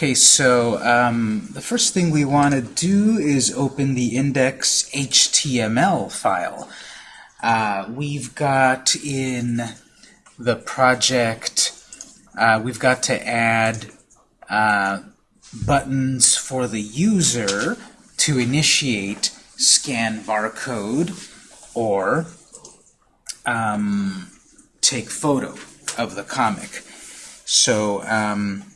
Okay, so um, the first thing we want to do is open the index HTML file. Uh, we've got in the project, uh, we've got to add uh, buttons for the user to initiate scan barcode or um, take photo of the comic. So um,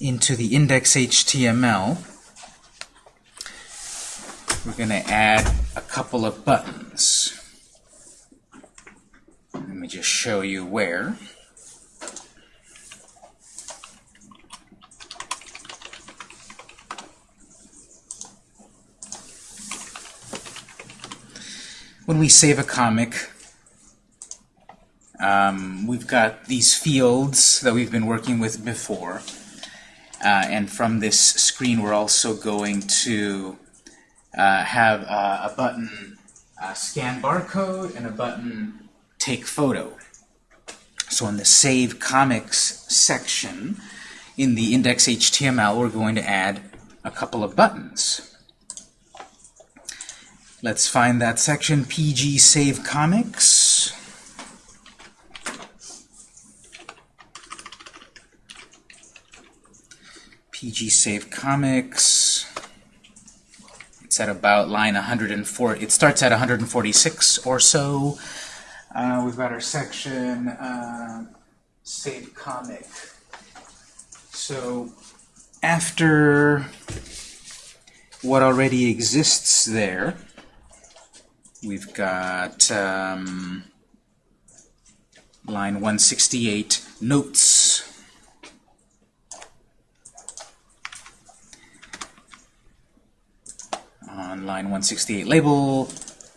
into the index HTML, we're going to add a couple of buttons. Let me just show you where. When we save a comic, um, we've got these fields that we've been working with before. Uh, and from this screen, we're also going to uh, have a button uh, scan barcode and a button take photo. So in the Save Comics section in the index HTML, we're going to add a couple of buttons. Let's find that section, PG Save Comics. PG Save Comics. It's at about line 104. It starts at 146 or so. Uh, we've got our section uh, Save Comic. So after what already exists there, we've got um, line 168, Notes. On line 168 label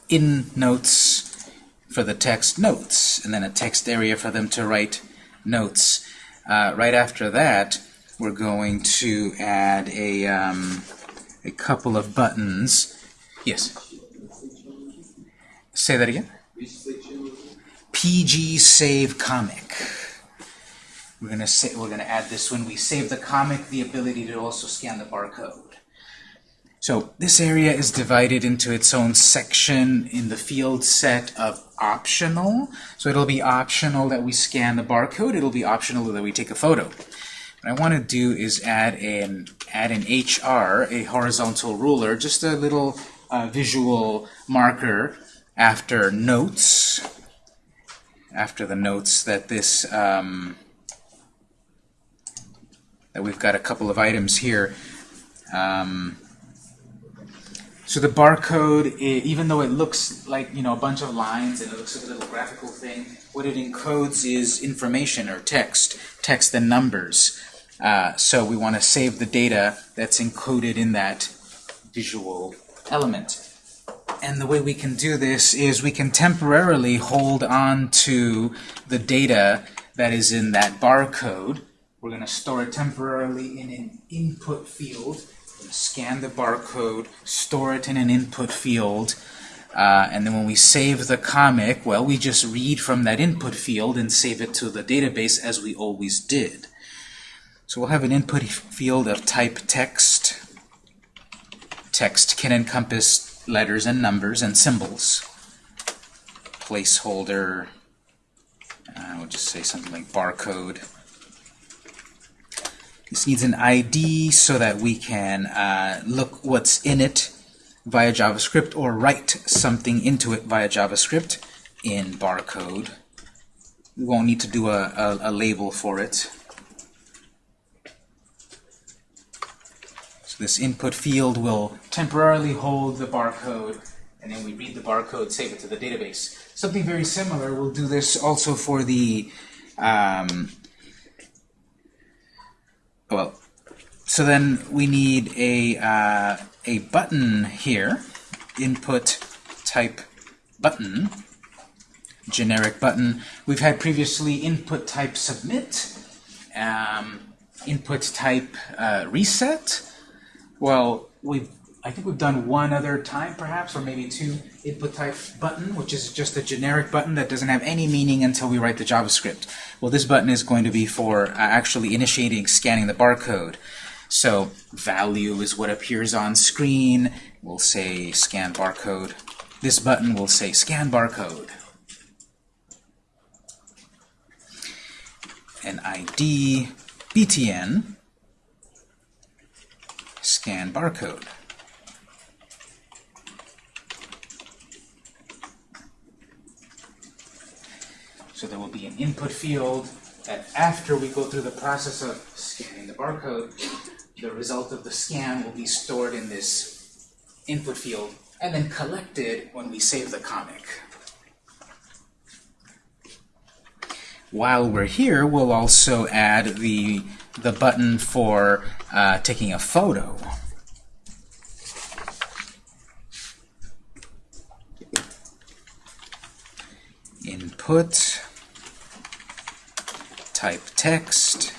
in notes for the text notes and then a text area for them to write notes. Uh, right after that we're going to add a um, a couple of buttons. Yes? Say that again? PG save comic. We're gonna say we're gonna add this. When we save the comic the ability to also scan the barcode so this area is divided into its own section in the field set of optional. So it'll be optional that we scan the barcode. It'll be optional that we take a photo. What I want to do is add an add an HR, a horizontal ruler, just a little uh, visual marker after notes, after the notes that this um, that we've got a couple of items here. Um, so the barcode, even though it looks like you know a bunch of lines and it looks like a little graphical thing, what it encodes is information or text, text and numbers. Uh, so we want to save the data that's encoded in that visual element. And the way we can do this is we can temporarily hold on to the data that is in that barcode. We're going to store it temporarily in an input field scan the barcode, store it in an input field, uh, and then when we save the comic, well, we just read from that input field and save it to the database as we always did. So we'll have an input field of type text. Text can encompass letters and numbers and symbols. Placeholder, uh, we'll just say something like barcode. This needs an ID so that we can uh, look what's in it via JavaScript or write something into it via JavaScript in barcode. We won't need to do a, a, a label for it. So this input field will temporarily hold the barcode and then we read the barcode, save it to the database. Something very similar, we'll do this also for the um, well, so then we need a, uh, a button here, input type button, generic button. We've had previously input type submit, um, input type uh, reset. Well, we've I think we've done one other time, perhaps, or maybe two, input type button, which is just a generic button that doesn't have any meaning until we write the JavaScript. Well, this button is going to be for uh, actually initiating scanning the barcode. So value is what appears on screen. We'll say scan barcode. This button will say scan barcode. An ID BTN scan barcode. So there will be an input field that after we go through the process of scanning the barcode, the result of the scan will be stored in this input field and then collected when we save the comic. While we're here, we'll also add the, the button for uh, taking a photo. Input type text.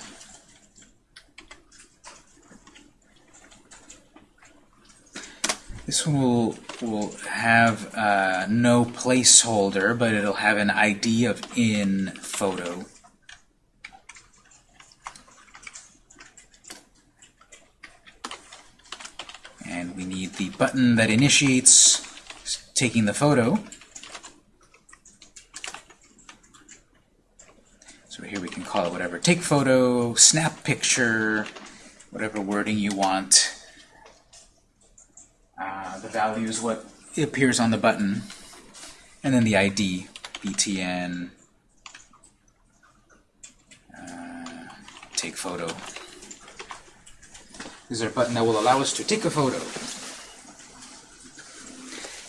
This one will, will have uh, no placeholder, but it'll have an ID of in photo. And we need the button that initiates taking the photo. Here we can call it whatever. Take photo, snap picture, whatever wording you want. Uh, the value is what appears on the button. And then the ID, BTN, uh, take photo. This is our button that will allow us to take a photo.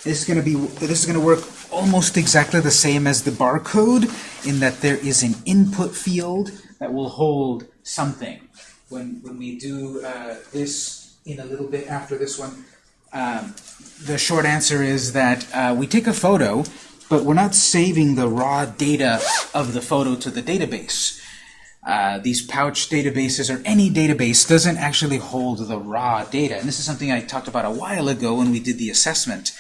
This is going to be this is going to work almost exactly the same as the barcode in that there is an input field that will hold something. When, when we do uh, this in a little bit after this one, um, the short answer is that uh, we take a photo, but we're not saving the raw data of the photo to the database. Uh, these pouch databases or any database doesn't actually hold the raw data. And this is something I talked about a while ago when we did the assessment.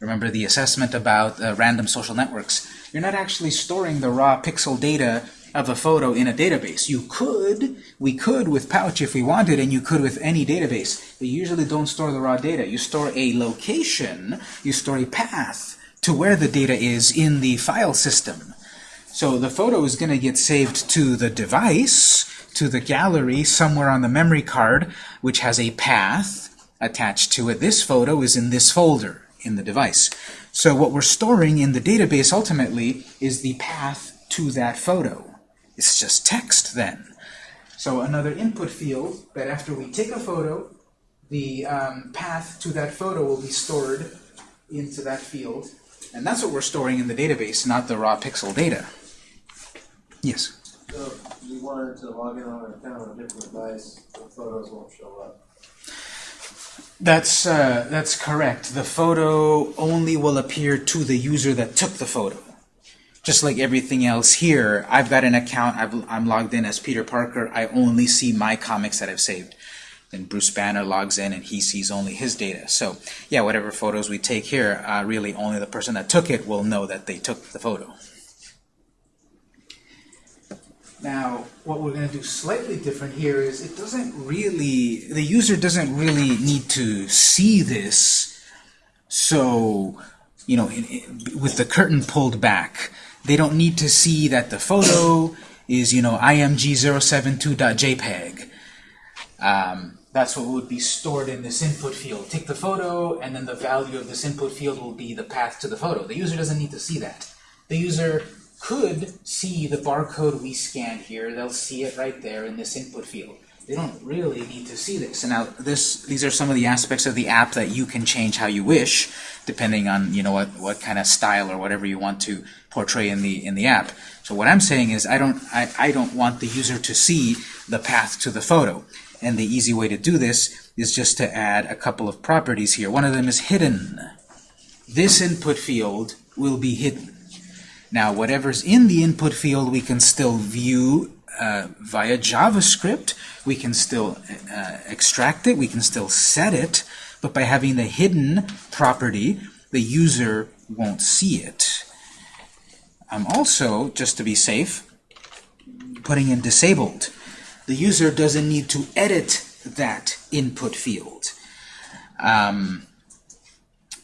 Remember the assessment about uh, random social networks. You're not actually storing the raw pixel data of a photo in a database. You could, we could with Pouch if we wanted, and you could with any database. You usually don't store the raw data. You store a location, you store a path to where the data is in the file system. So the photo is going to get saved to the device, to the gallery somewhere on the memory card, which has a path attached to it. This photo is in this folder in the device. So what we're storing in the database ultimately is the path to that photo. It's just text then. So another input field that after we take a photo, the um, path to that photo will be stored into that field. And that's what we're storing in the database, not the raw pixel data. Yes? So if you wanted to log in on an account on a different device, the photos won't show up. That's, uh, that's correct. The photo only will appear to the user that took the photo. Just like everything else here, I've got an account, i am logged in as Peter Parker, I only see my comics that I've saved. Then Bruce Banner logs in and he sees only his data. So yeah, whatever photos we take here, uh, really only the person that took it will know that they took the photo. Now, what we're going to do slightly different here is it doesn't really, the user doesn't really need to see this. So, you know, with the curtain pulled back, they don't need to see that the photo is, you know, img072.jpg. Um, that's what would be stored in this input field. Take the photo, and then the value of this input field will be the path to the photo. The user doesn't need to see that. The user could see the barcode we scanned here. They'll see it right there in this input field. They don't really need to see this. And now this, these are some of the aspects of the app that you can change how you wish, depending on you know what, what kind of style or whatever you want to portray in the in the app. So what I'm saying is I don't I, I don't want the user to see the path to the photo. And the easy way to do this is just to add a couple of properties here. One of them is hidden. This input field will be hidden. Now, whatever's in the input field, we can still view uh, via JavaScript. We can still uh, extract it. We can still set it. But by having the hidden property, the user won't see it. I'm also, just to be safe, putting in disabled. The user doesn't need to edit that input field. Um,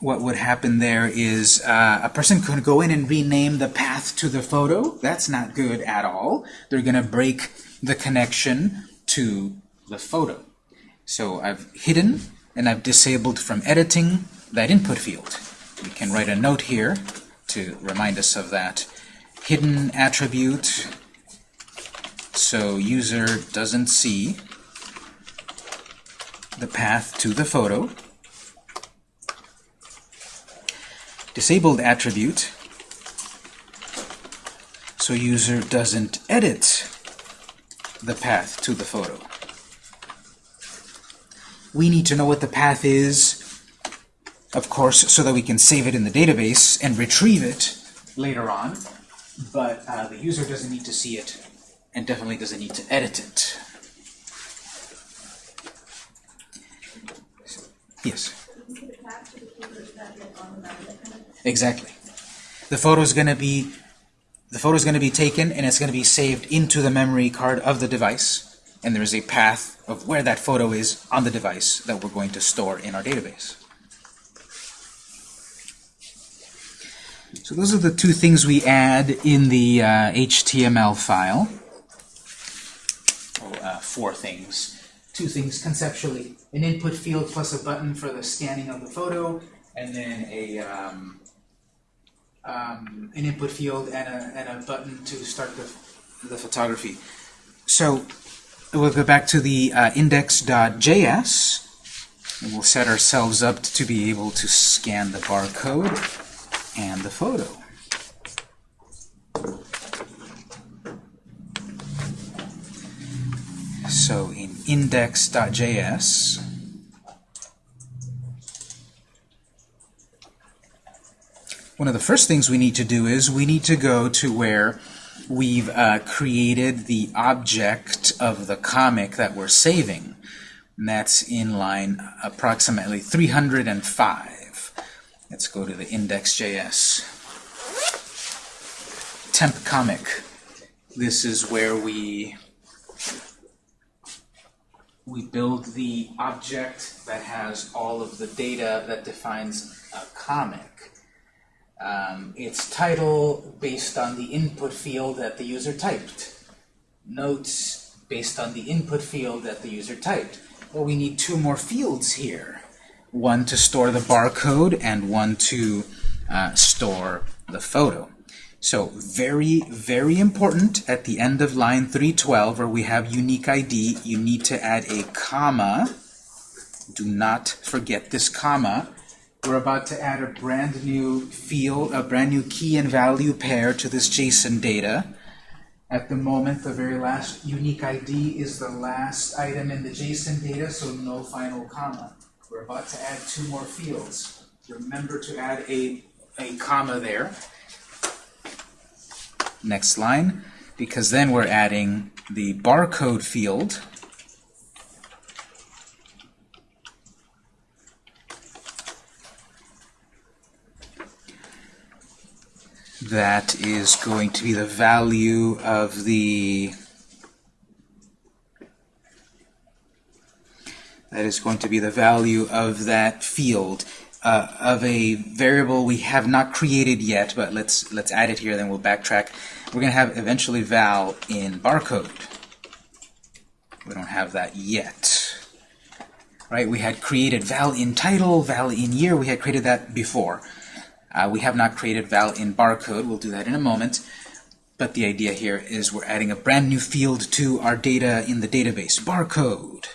what would happen there is uh, a person could go in and rename the path to the photo. That's not good at all. They're going to break the connection to the photo. So I've hidden and I've disabled from editing that input field. We can write a note here to remind us of that. Hidden attribute so user doesn't see the path to the photo. Disabled attribute so user doesn't edit the path to the photo. We need to know what the path is, of course, so that we can save it in the database and retrieve it later on, but uh, the user doesn't need to see it and definitely doesn't need to edit it. Yes? Exactly. The photo is going to be the photo is going to be taken and it's going to be saved into the memory card of the device and there is a path of where that photo is on the device that we're going to store in our database. So those are the two things we add in the uh, HTML file. Oh, uh, four things. Two things conceptually. An input field plus a button for the scanning of the photo, and then a um, um, an input field and a, and a button to start the, the photography. So we'll go back to the uh, index.js, and we'll set ourselves up to be able to scan the barcode and the photo. So in index.js, one of the first things we need to do is we need to go to where we've uh, created the object of the comic that we're saving. And that's in line approximately 305. Let's go to the index.js. Temp comic. This is where we we build the object that has all of the data that defines a comic. Um, its title based on the input field that the user typed. Notes based on the input field that the user typed. Well, we need two more fields here. One to store the barcode and one to uh, store the photo. So very, very important at the end of line 312 where we have unique ID, you need to add a comma. Do not forget this comma. We're about to add a brand new field, a brand new key and value pair to this JSON data. At the moment, the very last unique ID is the last item in the JSON data, so no final comma. We're about to add two more fields. Remember to add a, a comma there next line, because then we're adding the barcode field that is going to be the value of the that is going to be the value of that field uh, of a variable we have not created yet, but let's let's add it here, then we'll backtrack. We're going to have eventually val in barcode. We don't have that yet. Right? We had created val in title, val in year. We had created that before. Uh, we have not created val in barcode. We'll do that in a moment. But the idea here is we're adding a brand new field to our data in the database. Barcode,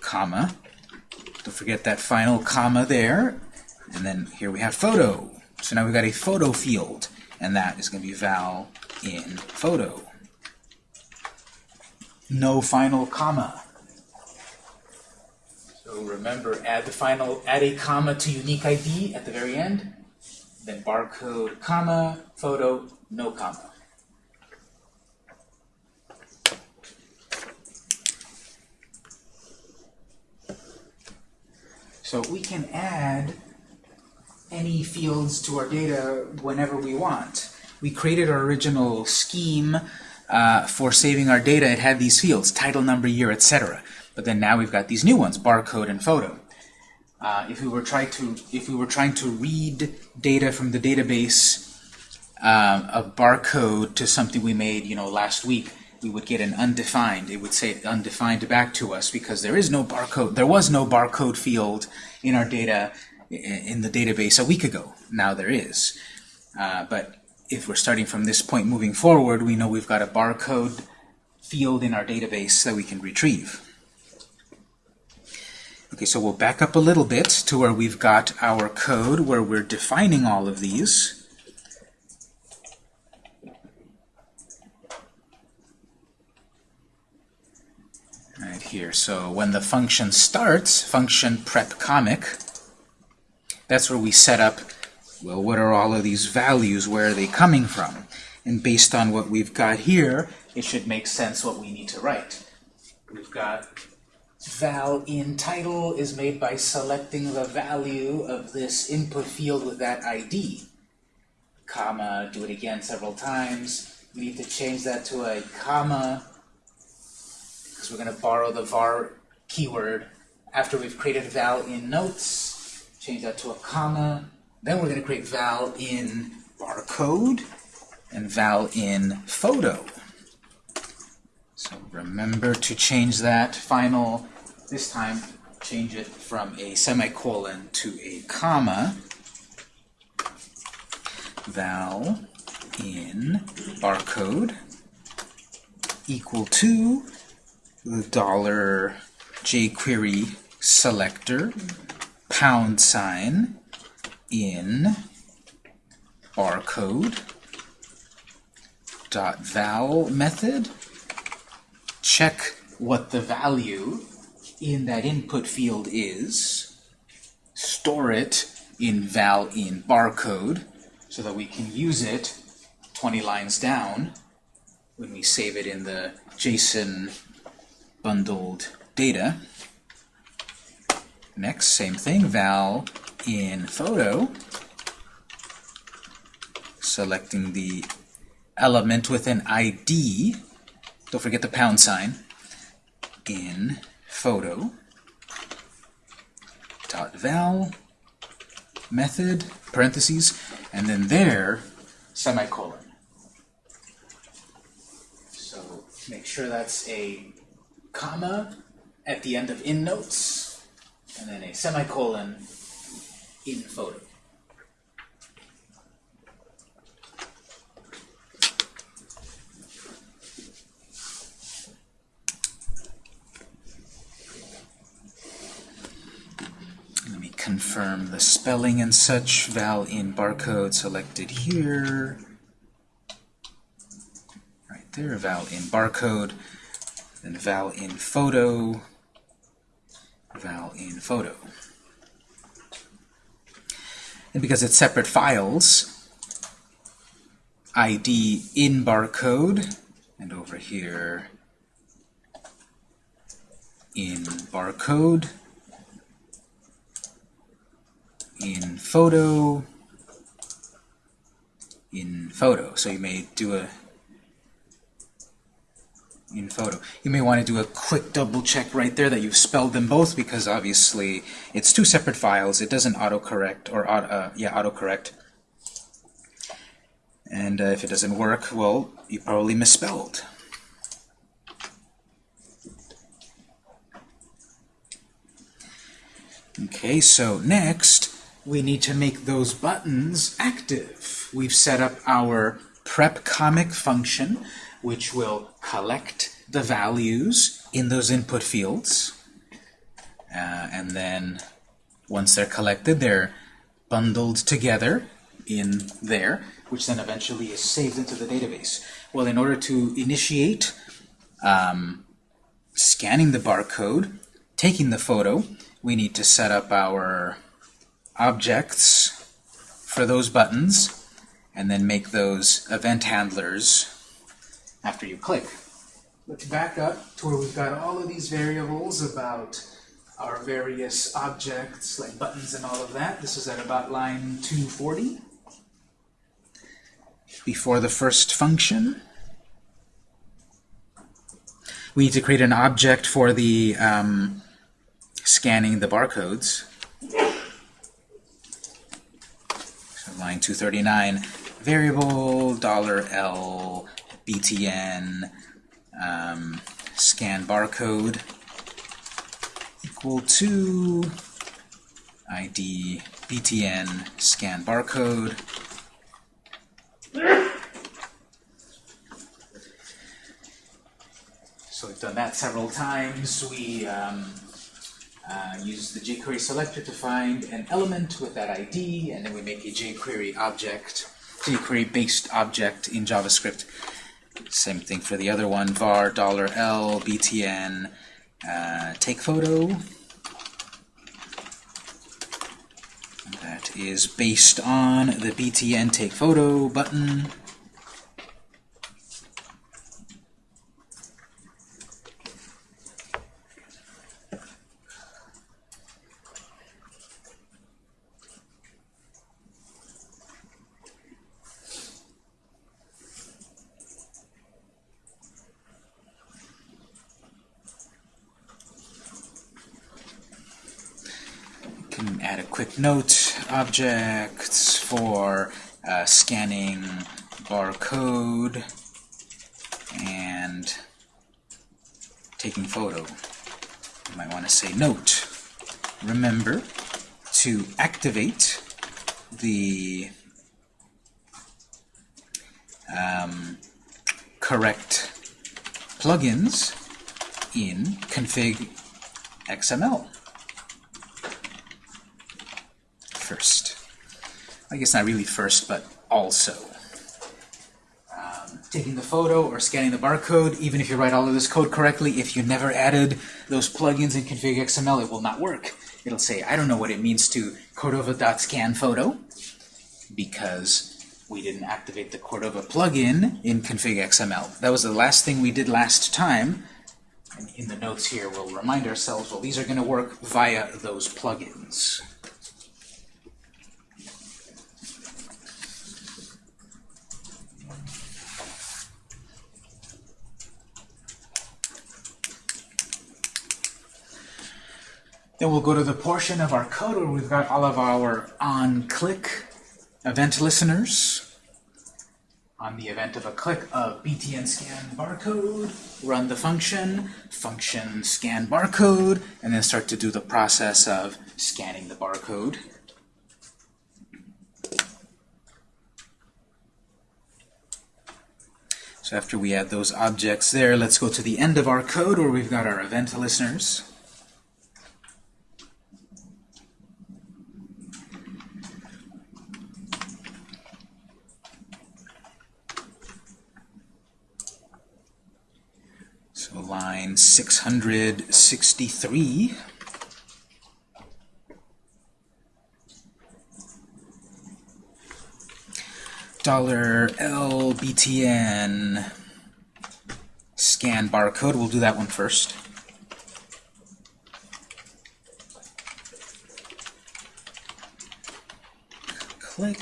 comma. Don't forget that final comma there. And then here we have photo. So now we've got a photo field, and that is going to be val in photo. No final comma. So remember, add the final, add a comma to unique ID at the very end, then barcode, comma, photo, no comma. So we can add any fields to our data whenever we want. We created our original scheme uh, for saving our data. It had these fields, title, number, year, etc. But then now we've got these new ones, barcode and photo. Uh, if we were trying to if we were trying to read data from the database, um, a barcode to something we made, you know, last week, we would get an undefined. It would say undefined back to us because there is no barcode. There was no barcode field in our data in the database a week ago. Now there is. Uh, but if we're starting from this point moving forward, we know we've got a barcode field in our database that we can retrieve. Okay, so we'll back up a little bit to where we've got our code where we're defining all of these. Right here, so when the function starts, function prep comic, that's where we set up, well, what are all of these values, where are they coming from? And based on what we've got here, it should make sense what we need to write. We've got val in title is made by selecting the value of this input field with that ID. Comma, do it again several times. We need to change that to a comma because we're going to borrow the var keyword after we've created val in notes. Change that to a comma. Then we're going to create val in barcode and val in photo. So remember to change that final, this time change it from a semicolon to a comma. Val in barcode equal to the dollar jQuery selector pound sign in barcode dot val method check what the value in that input field is store it in val in barcode so that we can use it 20 lines down when we save it in the JSON bundled data. Next, same thing, val in photo, selecting the element with an ID, don't forget the pound sign, in photo, dot val, method, parentheses, and then there, semicolon. So make sure that's a comma at the end of in notes, and then a semicolon in photo. Let me confirm the spelling and such. Val in barcode selected here. Right there, val in barcode. Then val in photo. Val in photo. And because it's separate files, ID in barcode, and over here in barcode, in photo, in photo. So you may do a in photo. You may want to do a quick double check right there that you've spelled them both because obviously it's two separate files. It doesn't autocorrect or uh, yeah autocorrect. And uh, if it doesn't work, well, you probably misspelled. Okay, so next we need to make those buttons active. We've set up our prep comic function, which will collect the values in those input fields. Uh, and then once they're collected, they're bundled together in there, which then eventually is saved into the database. Well, in order to initiate um, scanning the barcode, taking the photo, we need to set up our objects for those buttons, and then make those event handlers after you click. Let's back up to where we've got all of these variables about our various objects, like buttons and all of that. This is at about line 240. Before the first function. we need to create an object for the um, scanning the barcodes. Line 239, variable dollar $L btn um, scan barcode equal to id btn scan barcode So we've done that several times. We um, uh, use the jQuery selector to find an element with that ID, and then we make a jQuery object, jQuery-based object in JavaScript. Same thing for the other one, var $L btn uh, take photo. That is based on the btn take photo button. can add a quick note objects for uh, scanning barcode and taking photo. You might want to say note. Remember to activate the um, correct plugins in config XML. First. I guess not really first, but also. Um, taking the photo or scanning the barcode, even if you write all of this code correctly, if you never added those plugins in config XML, it will not work. It'll say, I don't know what it means to Cordova.scan photo because we didn't activate the Cordova plugin in config XML. That was the last thing we did last time. And in the notes here, we'll remind ourselves, well, these are going to work via those plugins. Then we'll go to the portion of our code where we've got all of our on-click event listeners. On the event of a click of btn scan barcode, run the function, function scan barcode, and then start to do the process of scanning the barcode. So after we add those objects there, let's go to the end of our code where we've got our event listeners. Line 663. Dollar LBTN scan barcode. We'll do that one first. Click,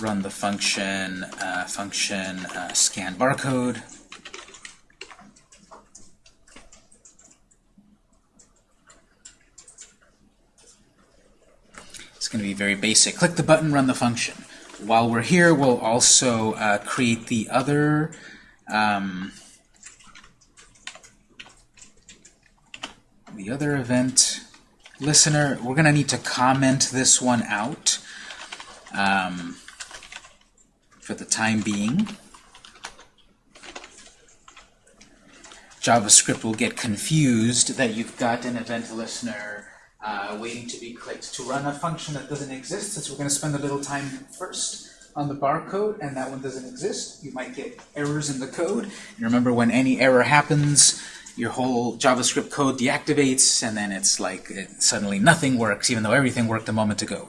run the function, uh, function uh, scan barcode. It's going to be very basic. Click the button, run the function. While we're here, we'll also uh, create the other um, the other event listener. We're going to need to comment this one out um, for the time being. JavaScript will get confused that you've got an event listener uh, waiting to be clicked to run a function that doesn't exist, since we're going to spend a little time first on the barcode, and that one doesn't exist. You might get errors in the code. And remember, when any error happens, your whole JavaScript code deactivates, and then it's like it, suddenly nothing works, even though everything worked a moment ago.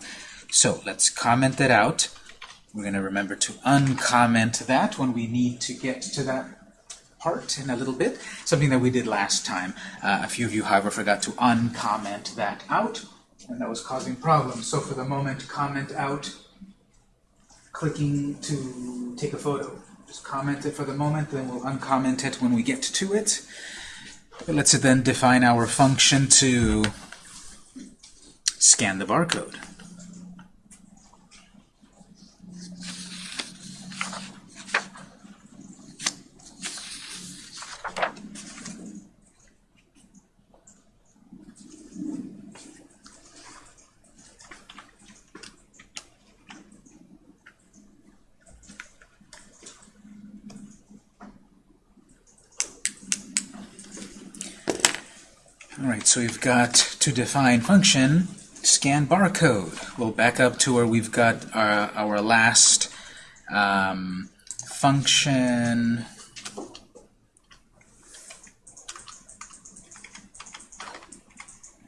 So let's comment that out. We're going to remember to uncomment that when we need to get to that part in a little bit, something that we did last time. Uh, a few of you, however, forgot to uncomment that out, and that was causing problems. So for the moment, comment out clicking to take a photo. Just comment it for the moment, then we'll uncomment it when we get to it. Let's then define our function to scan the barcode. So we've got to define function scan barcode. We'll back up to where we've got our, our last um, function.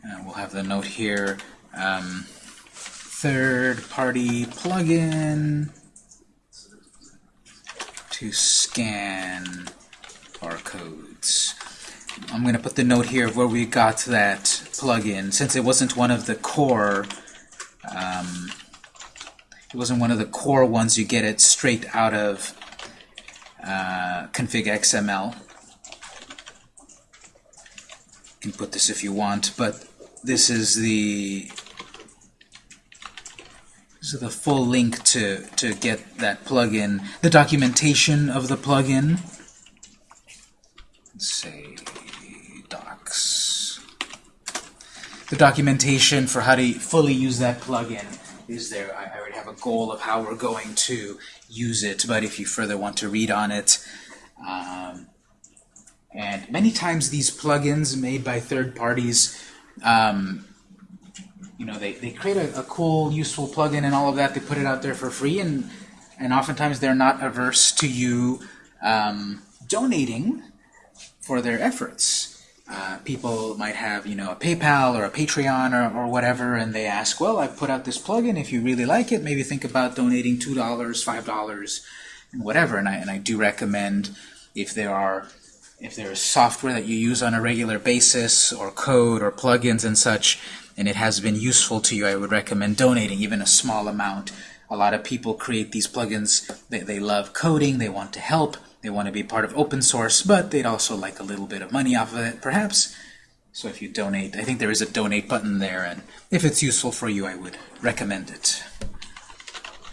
And we'll have the note here. Um, Third-party plugin to scan barcodes. I'm going to put the note here of where we got that plugin, since it wasn't one of the core, um, it wasn't one of the core ones you get it straight out of uh, config XML. You can put this if you want, but this is the this is the full link to to get that plugin, the documentation of the plugin. Let's say docs. The documentation for how to fully use that plugin is there. I, already have a goal of how we're going to use it, but if you further want to read on it, um, and many times these plugins made by third parties, um, you know, they, they create a, a cool, useful plugin and all of that. They put it out there for free, and and oftentimes they're not averse to you um, donating for their efforts. Uh, people might have, you know, a PayPal or a Patreon or, or whatever, and they ask, well, I've put out this plugin. If you really like it, maybe think about donating $2, $5, and whatever. And I, and I do recommend if there are if there is software that you use on a regular basis, or code, or plugins and such, and it has been useful to you, I would recommend donating even a small amount. A lot of people create these plugins, they, they love coding, they want to help, they want to be part of open source, but they'd also like a little bit of money off of it, perhaps. So if you donate, I think there is a donate button there, and if it's useful for you, I would recommend it.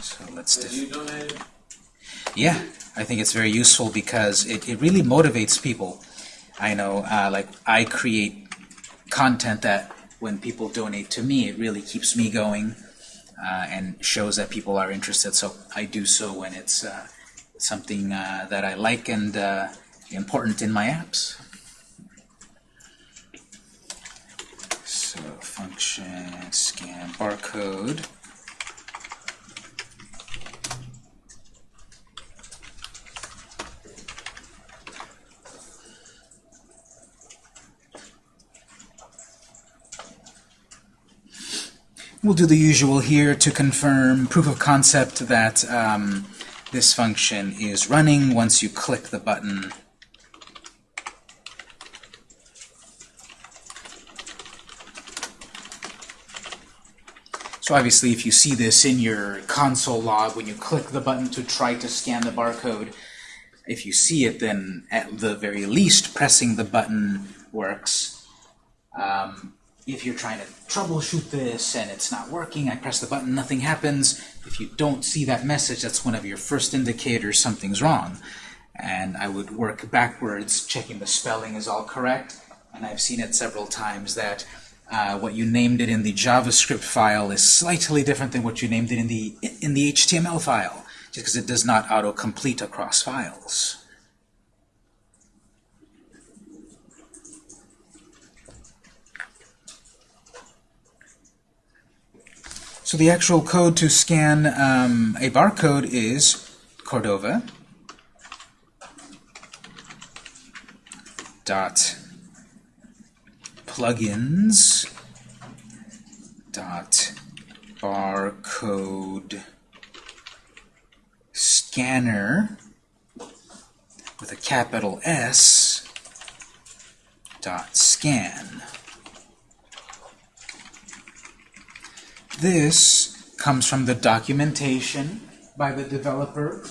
So let's Have you donated? yeah, I think it's very useful because it, it really motivates people. I know, uh, like, I create content that when people donate to me, it really keeps me going uh, and shows that people are interested. So I do so when it's uh, something uh, that I like and uh, important in my apps. So function scan barcode. We'll do the usual here to confirm proof of concept that um, this function is running once you click the button. So obviously if you see this in your console log when you click the button to try to scan the barcode, if you see it then at the very least pressing the button works. Um, if you're trying to troubleshoot this and it's not working, I press the button, nothing happens. If you don't see that message, that's one of your first indicators something's wrong. And I would work backwards, checking the spelling is all correct. And I've seen it several times that uh, what you named it in the JavaScript file is slightly different than what you named it in the in the HTML file, just because it does not auto-complete across files. So the actual code to scan um, a barcode is Cordova dot plugins dot barcode scanner with a capital S dot scan. This comes from the documentation by the developer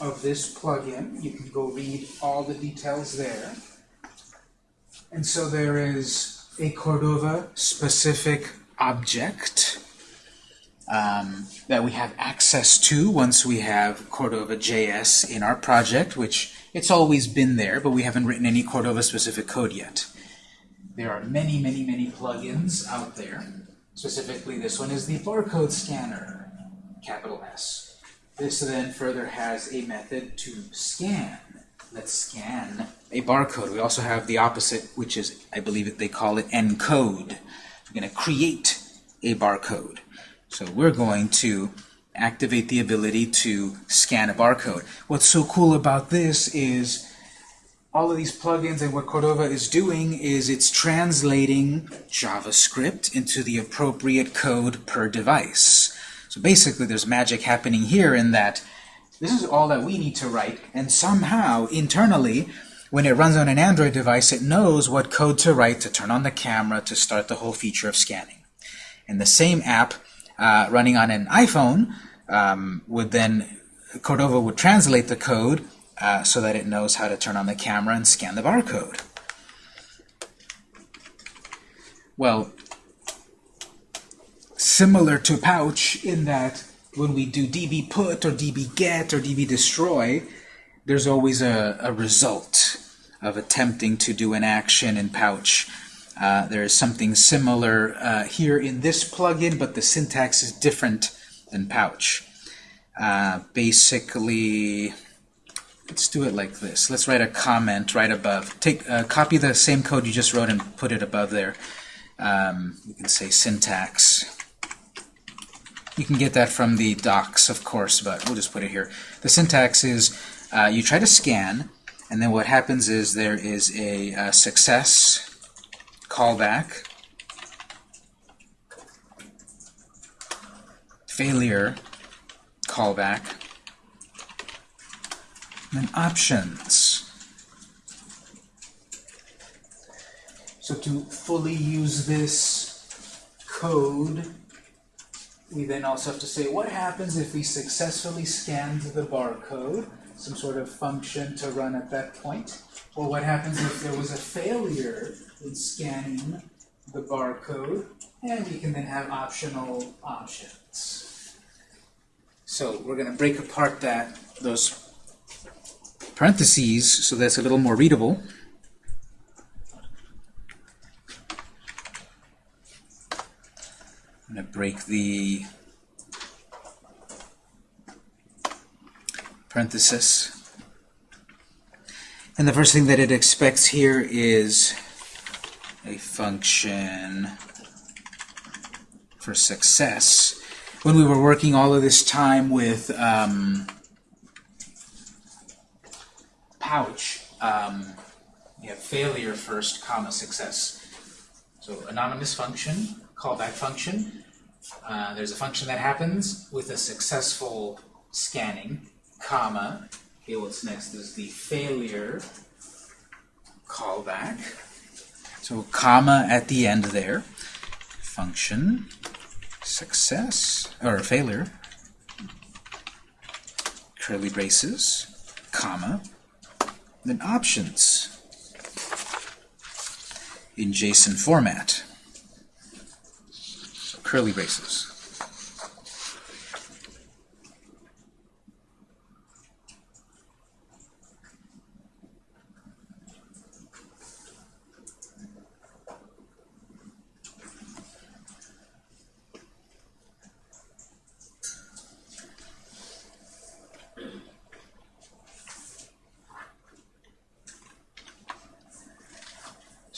of this plugin. You can go read all the details there. And so there is a Cordova specific object um, that we have access to once we have Cordova JS in our project, which it's always been there, but we haven't written any Cordova specific code yet. There are many, many, many plugins out there. Specifically, this one is the barcode scanner, capital S. This then further has a method to scan. Let's scan a barcode. We also have the opposite, which is, I believe they call it encode. We're going to create a barcode. So we're going to activate the ability to scan a barcode. What's so cool about this is all of these plugins and what Cordova is doing is it's translating JavaScript into the appropriate code per device. So basically there's magic happening here in that this is all that we need to write, and somehow, internally, when it runs on an Android device, it knows what code to write to turn on the camera to start the whole feature of scanning. And the same app uh, running on an iPhone um, would then, Cordova would translate the code uh, so that it knows how to turn on the camera and scan the barcode. Well, similar to Pouch in that when we do db put or db get or db destroy, there's always a, a result of attempting to do an action in Pouch. Uh, there is something similar uh, here in this plugin, but the syntax is different than Pouch. Uh, basically, let's do it like this. Let's write a comment right above. Take uh, Copy the same code you just wrote and put it above there. Um, you can say syntax. You can get that from the docs, of course, but we'll just put it here. The syntax is uh, you try to scan, and then what happens is there is a, a success callback, failure callback, then options. So to fully use this code, we then also have to say what happens if we successfully scanned the barcode, some sort of function to run at that point, or what happens if there was a failure in scanning the barcode, and we can then have optional options. So we're going to break apart that those parentheses so that's a little more readable. I'm going to break the parenthesis. And the first thing that it expects here is a function for success. When we were working all of this time with um, Pouch, um, we have failure first, comma, success. So anonymous function, callback function. Uh, there's a function that happens with a successful scanning, comma. Okay, what's next is the failure callback. So comma at the end there. Function, success, or failure, curly braces, comma, then options in JSON format. Curly braces.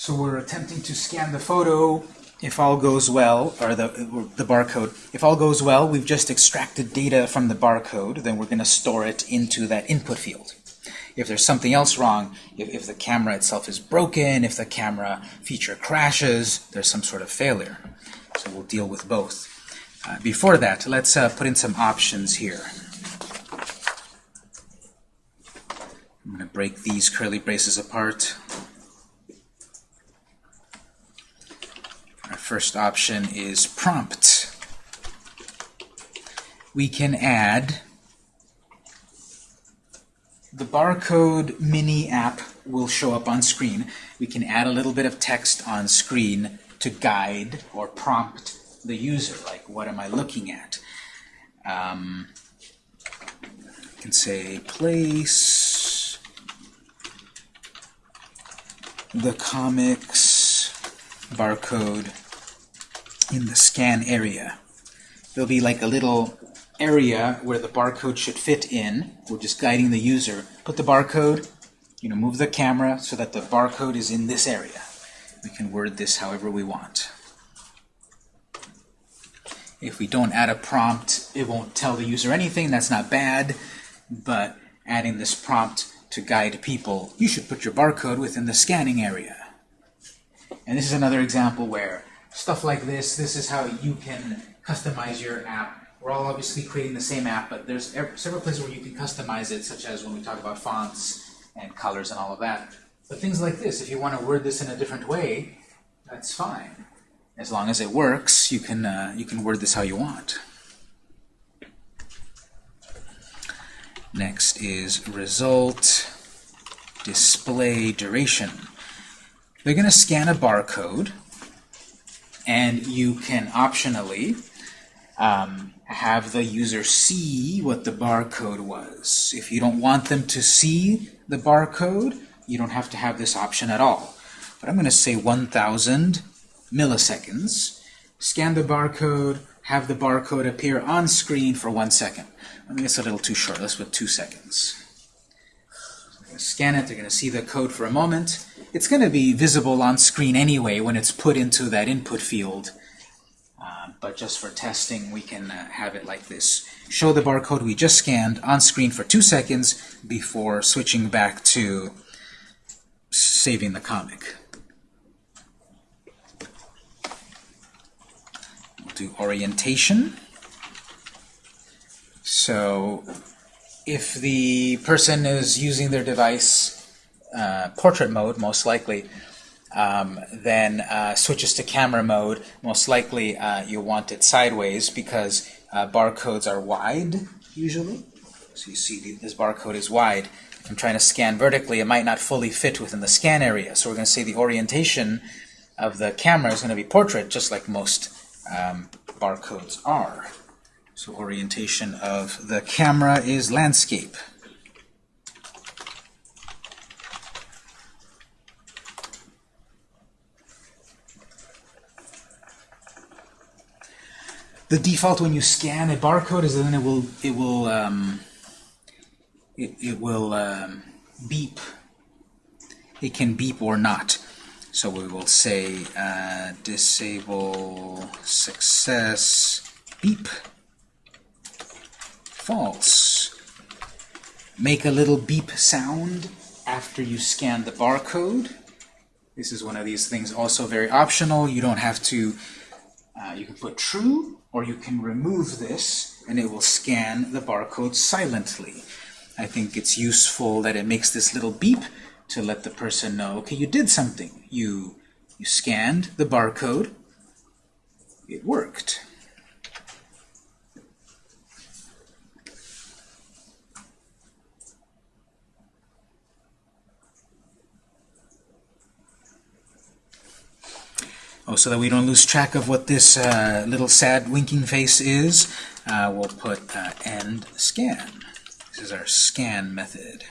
So we're attempting to scan the photo. If all goes well, or the, the barcode, if all goes well, we've just extracted data from the barcode, then we're going to store it into that input field. If there's something else wrong, if, if the camera itself is broken, if the camera feature crashes, there's some sort of failure. So we'll deal with both. Uh, before that, let's uh, put in some options here. I'm going to break these curly braces apart. Our first option is prompt. We can add the barcode mini app will show up on screen. We can add a little bit of text on screen to guide or prompt the user, like what am I looking at? Um, I can say place the comics barcode in the scan area. There'll be like a little area where the barcode should fit in. We're just guiding the user. Put the barcode, you know, move the camera so that the barcode is in this area. We can word this however we want. If we don't add a prompt, it won't tell the user anything. That's not bad, but adding this prompt to guide people, you should put your barcode within the scanning area. And this is another example where stuff like this, this is how you can customize your app. We're all obviously creating the same app, but there's several places where you can customize it, such as when we talk about fonts and colors and all of that. But things like this, if you want to word this in a different way, that's fine. As long as it works, you can, uh, you can word this how you want. Next is result display duration. They're going to scan a barcode, and you can optionally um, have the user see what the barcode was. If you don't want them to see the barcode, you don't have to have this option at all. But I'm going to say 1,000 milliseconds, scan the barcode, have the barcode appear on screen for one second. I think it's a little too short. Let's put two seconds. scan it. They're going to see the code for a moment. It's going to be visible on screen anyway when it's put into that input field. Uh, but just for testing, we can uh, have it like this. Show the barcode we just scanned on screen for two seconds before switching back to saving the comic. We'll do orientation. So if the person is using their device uh, portrait mode, most likely, um, then uh, switches to camera mode, most likely uh, you want it sideways because uh, barcodes are wide, usually. So you see this barcode is wide. If I'm trying to scan vertically, it might not fully fit within the scan area. So we're going to say the orientation of the camera is going to be portrait, just like most um, barcodes are. So orientation of the camera is landscape. The default when you scan a barcode is then it will it will um, it, it will um, beep. It can beep or not. So we will say uh, disable success beep false. Make a little beep sound after you scan the barcode. This is one of these things also very optional. You don't have to, uh, you can put true or you can remove this and it will scan the barcode silently. I think it's useful that it makes this little beep to let the person know, okay, you did something. You, you scanned the barcode. It worked. Oh, so that we don't lose track of what this uh, little sad winking face is, uh, we'll put uh, end scan. This is our scan method.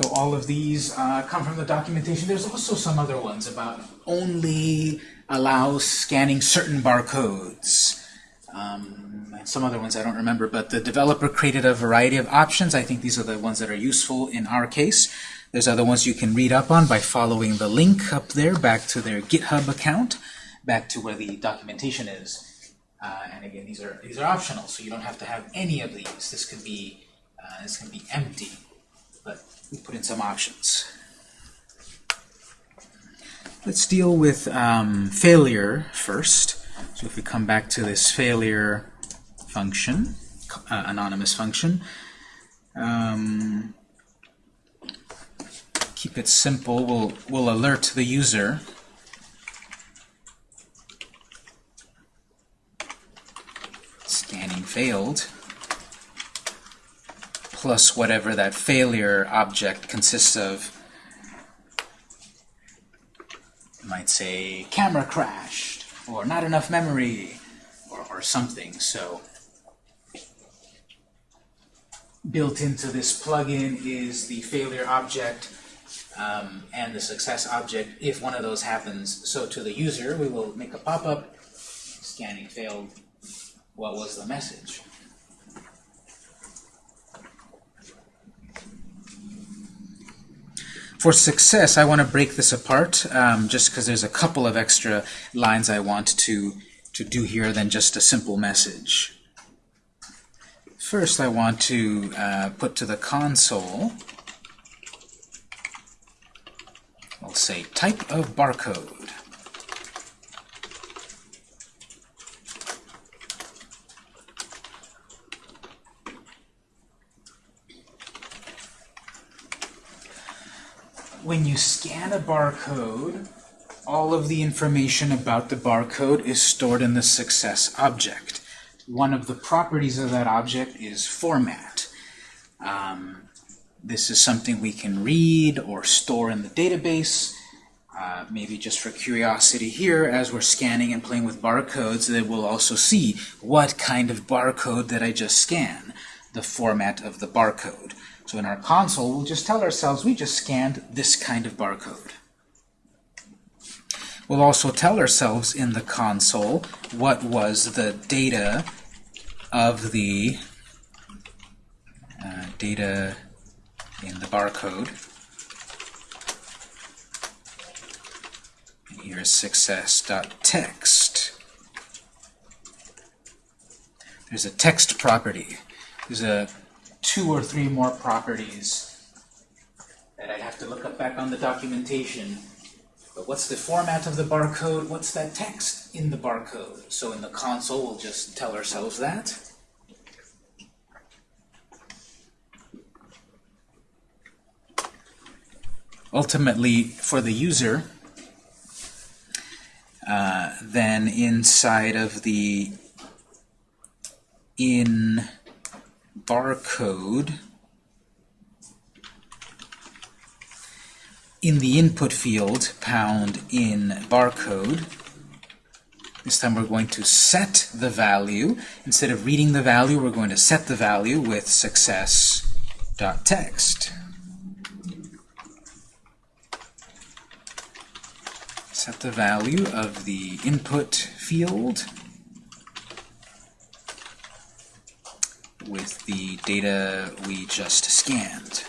So all of these uh, come from the documentation. There's also some other ones about only allows scanning certain barcodes. Um, some other ones I don't remember, but the developer created a variety of options. I think these are the ones that are useful in our case. There's other ones you can read up on by following the link up there back to their GitHub account, back to where the documentation is. Uh, and again, these are these are optional, so you don't have to have any of these. This can be uh, this can be empty, but we put in some options. Let's deal with um, failure first. So if we come back to this failure function, uh, anonymous function, um, keep it simple. We'll, we'll alert the user. Scanning failed. Plus whatever that failure object consists of. You might say camera crashed, or not enough memory, or, or something. So built into this plugin is the failure object um, and the success object if one of those happens. So to the user, we will make a pop-up, scanning failed, what was the message? For success, I want to break this apart, um, just because there's a couple of extra lines I want to, to do here than just a simple message. First, I want to uh, put to the console, I'll say type of barcode. When you scan a barcode, all of the information about the barcode is stored in the success object. One of the properties of that object is format. Um, this is something we can read or store in the database. Uh, maybe just for curiosity here, as we're scanning and playing with barcodes, that we'll also see what kind of barcode that I just scan, the format of the barcode. So in our console, we'll just tell ourselves we just scanned this kind of barcode. We'll also tell ourselves in the console what was the data of the uh, data in the barcode. Here's success.text. There's a text property. There's a two or three more properties that I'd have to look up back on the documentation. But what's the format of the barcode? What's that text in the barcode? So in the console, we'll just tell ourselves that. Ultimately, for the user, uh, then inside of the in barcode, in the input field, pound in barcode, this time we're going to set the value. Instead of reading the value, we're going to set the value with success.text. Set the value of the input field with the data we just scanned.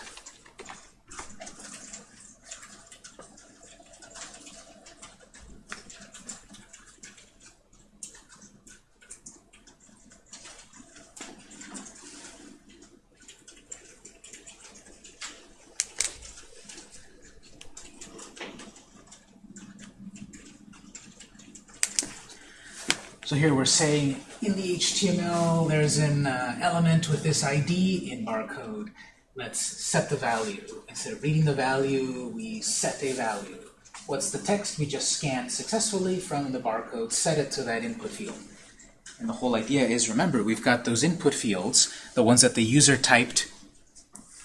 So here we're saying in the HTML there's an uh, element with this ID in barcode. Let's set the value. Instead of reading the value, we set a value. What's the text? We just scanned successfully from the barcode, set it to that input field. And the whole idea is, remember, we've got those input fields, the ones that the user typed,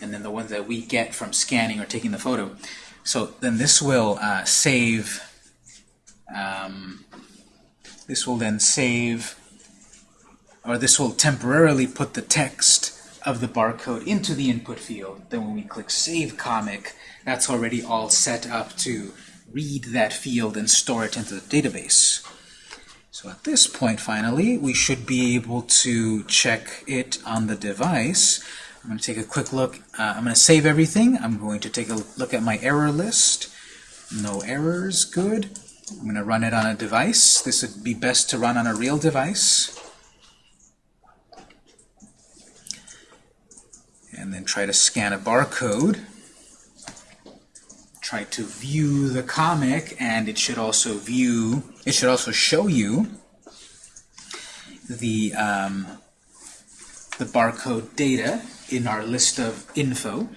and then the ones that we get from scanning or taking the photo. So then this will uh, save um, this will then save, or this will temporarily put the text of the barcode into the input field. Then when we click Save Comic, that's already all set up to read that field and store it into the database. So at this point, finally, we should be able to check it on the device. I'm going to take a quick look. Uh, I'm going to save everything. I'm going to take a look at my error list. No errors, good. I'm going to run it on a device. This would be best to run on a real device. And then try to scan a barcode. Try to view the comic, and it should also view, it should also show you the, um, the barcode data in our list of info.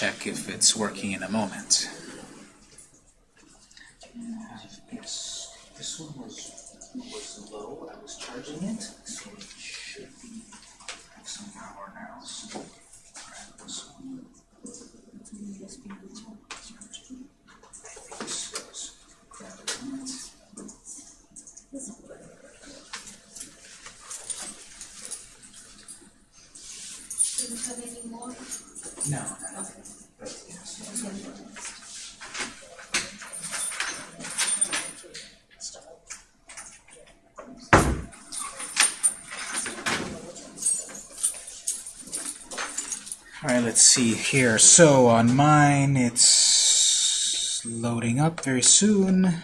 Check if it's working in a moment. This, one was, was low, I was charging it, so it should be have some power now. So grab this one. This goes, grab it. Do you have any more? No, no, no. But, yes. All right, let's see here. So on mine, it's loading up very soon.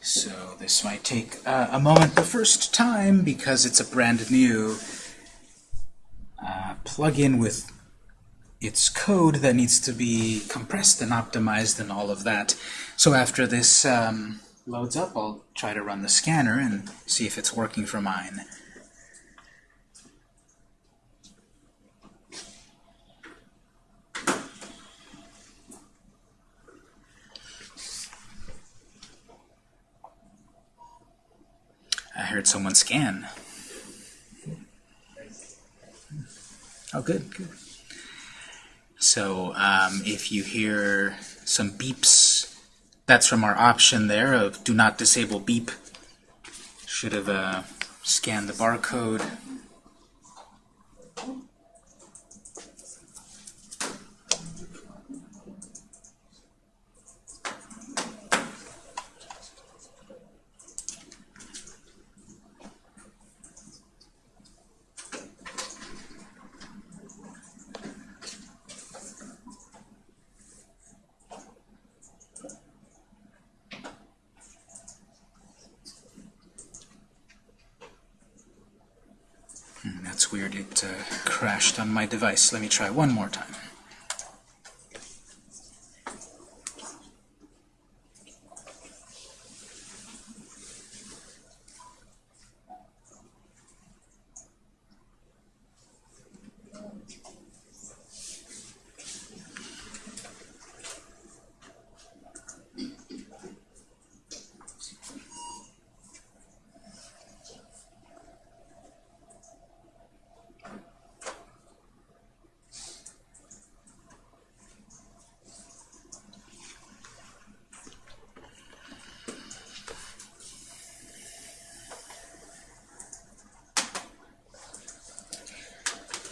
So this might take uh, a moment the first time because it's a brand new uh, plugin with its code that needs to be compressed and optimized and all of that. So after this um, loads up, I'll try to run the scanner and see if it's working for mine. I heard someone scan. Oh, good, good. So um, if you hear some beeps, that's from our option there of do not disable beep. Should have uh, scanned the barcode. Hmm, That's weird, it uh, crashed on my device. Let me try one more time.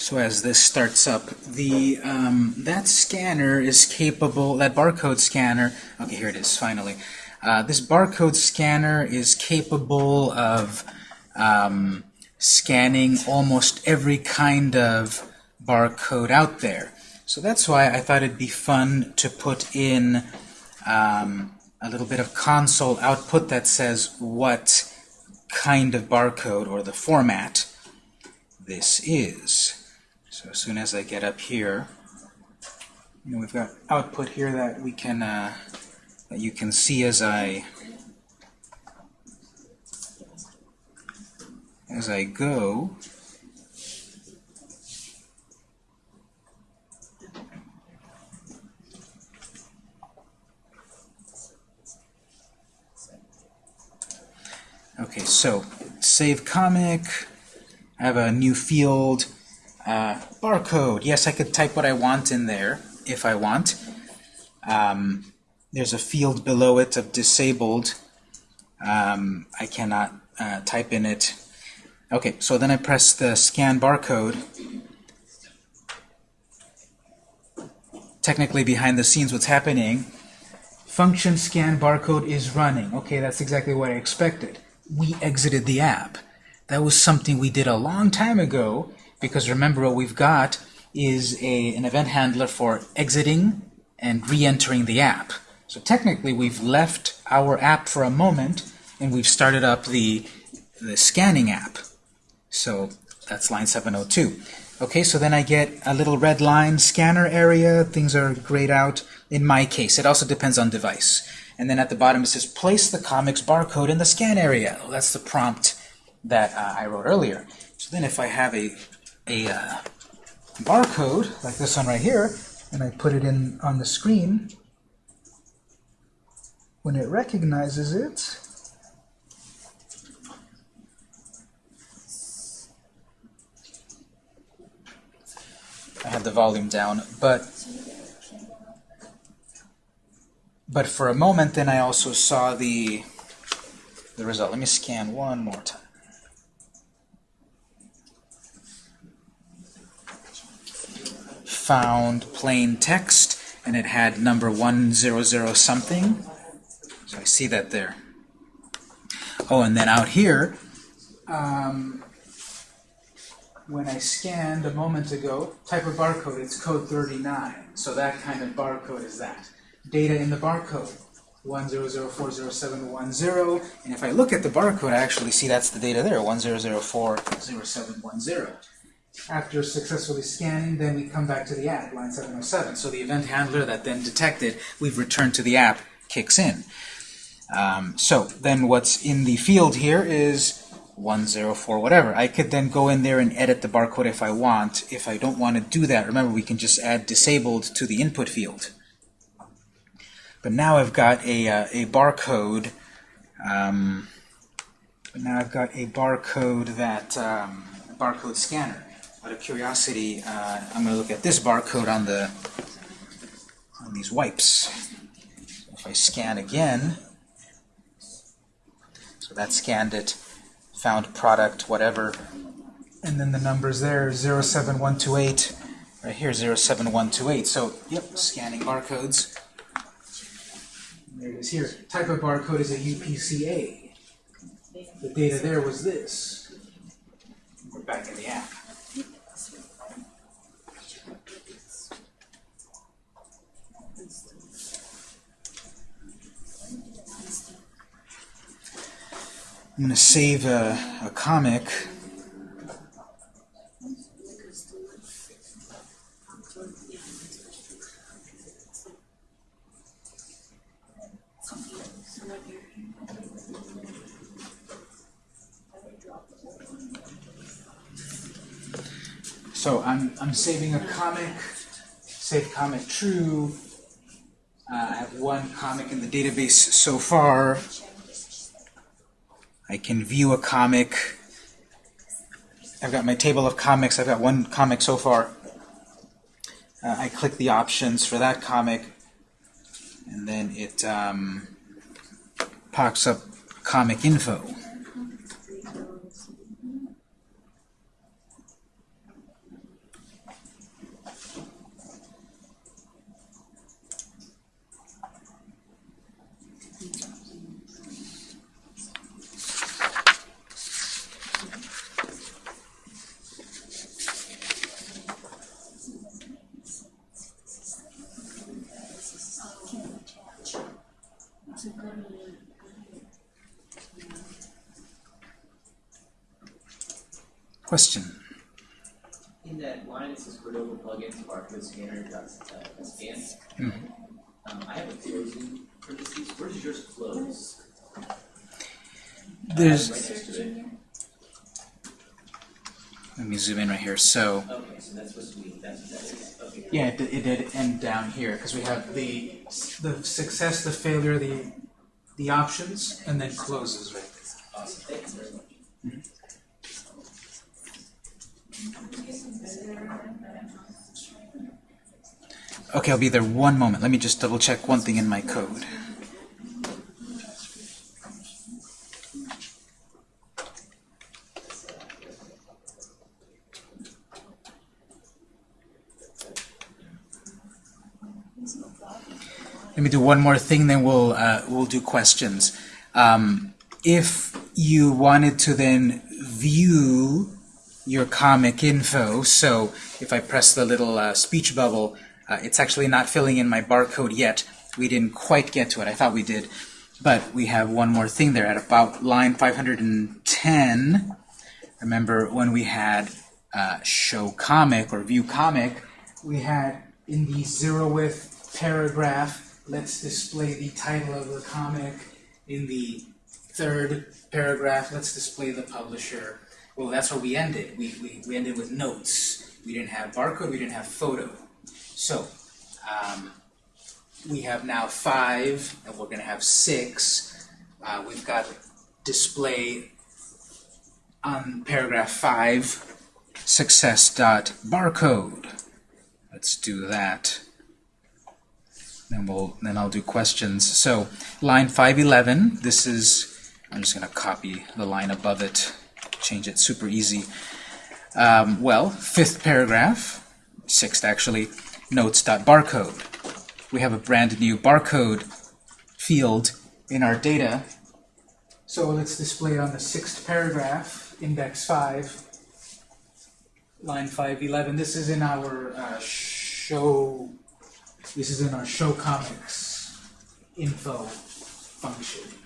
So as this starts up, the um, that scanner is capable, that barcode scanner, okay, here it is, finally. Uh, this barcode scanner is capable of um, scanning almost every kind of barcode out there. So that's why I thought it'd be fun to put in um, a little bit of console output that says what kind of barcode or the format this is. So as soon as I get up here, you know, we've got output here that we can uh, that you can see as I as I go. Okay, so save comic. I have a new field. Uh, barcode. Yes, I could type what I want in there if I want. Um, there's a field below it of disabled. Um, I cannot uh, type in it. Okay, so then I press the scan barcode. Technically, behind the scenes, what's happening, function scan barcode is running. Okay, that's exactly what I expected. We exited the app. That was something we did a long time ago, because remember what we've got is a, an event handler for exiting and re-entering the app. So technically we've left our app for a moment and we've started up the, the scanning app. So That's line 702. Okay, so then I get a little red line scanner area. Things are grayed out in my case. It also depends on device. And then at the bottom it says place the comics barcode in the scan area. Well, that's the prompt that uh, I wrote earlier. So then if I have a, a uh, barcode, like this one right here, and I put it in on the screen, when it recognizes it, I have the volume down, but but for a moment then I also saw the the result. Let me scan one more time. Found plain text and it had number 100 something. So I see that there. Oh, and then out here, um, when I scanned a moment ago, type of barcode, it's code 39. So that kind of barcode is that. Data in the barcode, 100400710. And if I look at the barcode, I actually see that's the data there, 100400710. After successfully scanning, then we come back to the app, line 707. So the event handler that then detected we've returned to the app kicks in. Um, so then what's in the field here is 104 whatever. I could then go in there and edit the barcode if I want. If I don't want to do that, remember we can just add disabled to the input field. But now I've got a, uh, a barcode. Um, now I've got a barcode that um, barcode scanner. Out of curiosity, uh, I'm going to look at this barcode on the on these wipes. If I scan again, so that scanned it, found product, whatever, and then the numbers there 07128, right here 07128. So, yep, scanning barcodes. There it is here. Type of barcode is a UPCA. The data there was this. We're back in the app. I'm going to save a, a comic. So I'm, I'm saving a comic, save comic true. Uh, I have one comic in the database so far. I can view a comic. I've got my table of comics. I've got one comic so far. Uh, I click the options for that comic, and then it um, pops up comic info. Question? In that line, it says Cordova plugins barcode scanner dot uh, scan. Um, I have a closing parentheses. Where does yours close? There's. Right next to it. Let me zoom in right here. So. Okay, so that's supposed to that's what that is. Okay. Yeah, it, did- it did end down here because we have the the success, the failure, the the options, and then closes right there. Awesome. Thank you very much. Okay, I'll be there one moment. Let me just double check one thing in my code. Let me do one more thing, then we'll uh, we'll do questions. Um, if you wanted to then view your comic info, so if I press the little uh, speech bubble, uh, it's actually not filling in my barcode yet. We didn't quite get to it. I thought we did. But we have one more thing there at about line 510. Remember when we had uh, show comic or view comic, we had in the zeroth paragraph, let's display the title of the comic. In the third paragraph, let's display the publisher. Well, that's where we ended. We, we, we ended with notes. We didn't have barcode, we didn't have photo. So, um, we have now five, and we're going to have six. Uh, we've got display on paragraph five, success dot barcode. Let's do that. Then we'll then I'll do questions. So line 511. This is I'm just going to copy the line above it, change it super easy. Um, well, fifth paragraph, sixth actually, notes dot barcode. We have a brand new barcode field in our data. So let's display it on the sixth paragraph, index 5, line 511. This is in our uh, show, this is in our show comics info function.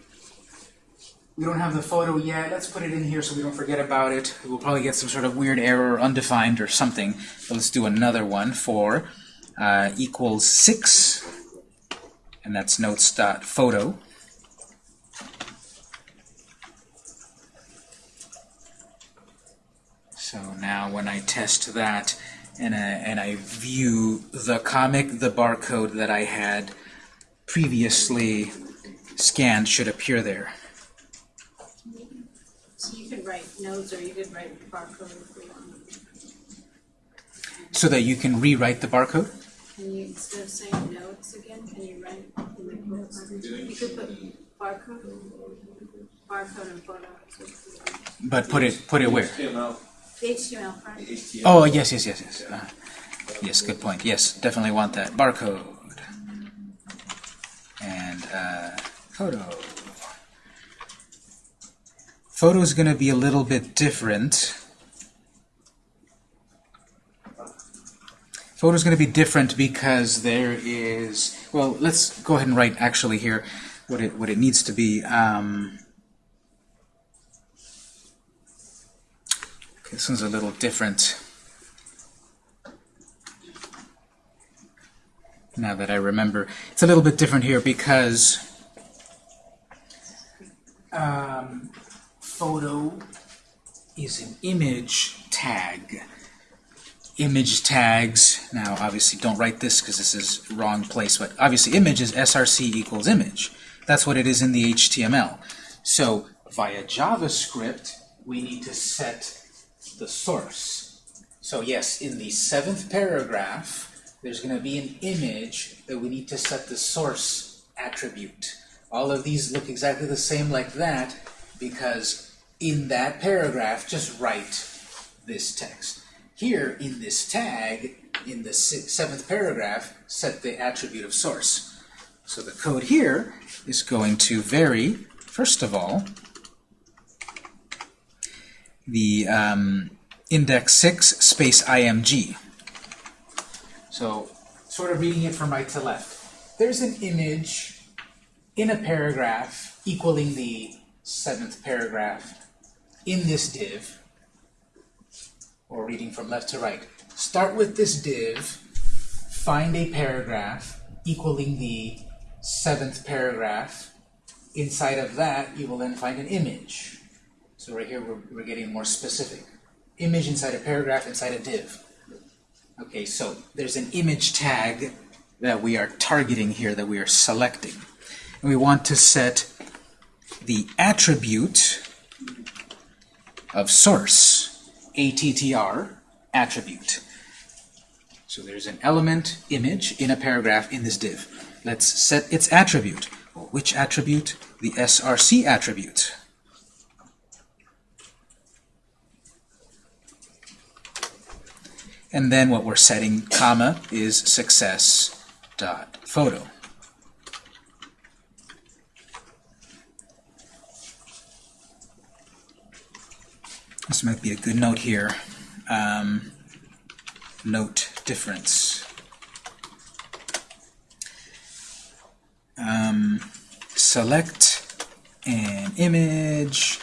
We don't have the photo yet. Let's put it in here so we don't forget about it. We'll probably get some sort of weird error, undefined or something. But let's do another one for uh, equals 6, and that's notes.photo. So now when I test that and I, and I view the comic, the barcode that I had previously scanned should appear there. So you could write notes or you could write barcode if you want. So that you can rewrite the barcode? Can you, instead of saying notes again, can you write in the quote mark? You could put barcode, barcode and photo. so it's the- But put it put it where? HTML. HTML. HTML. Oh, yes, yes, yes, yes. Uh, yes, good point. Yes, definitely want that. Barcode. And uh, photo. Photo is going to be a little bit different. Photo is going to be different because there is, well, let's go ahead and write actually here what it, what it needs to be. Um, this one's a little different. now that I remember. It's a little bit different here because um, photo is an image tag. Image tags, now obviously don't write this because this is wrong place, but obviously image is src equals image. That's what it is in the HTML. So via JavaScript, we need to set the source. So yes, in the seventh paragraph, there's going to be an image that we need to set the source attribute. All of these look exactly the same like that because in that paragraph, just write this text. Here, in this tag, in the si- seventh paragraph, set the attribute of source. So the code here is going to vary, first of all, the um, index 6 space img. So, sort of reading it from right to left. There's an image in a paragraph equaling the seventh paragraph in this div, or reading from left to right. Start with this div, find a paragraph equaling the seventh paragraph. Inside of that, you will then find an image. So right here, we're, we're getting more specific. Image inside a paragraph, inside a div. Okay, so there's an image tag that we are targeting here, that we are selecting. And we want to set the attribute of source, ATTR, attribute. So there's an element, image, in a paragraph in this div. Let's set its attribute. Well, which attribute? The SRC attribute. And then what we're setting, comma, is success dot photo. This might be a good note here. Um, note difference. Um, select an image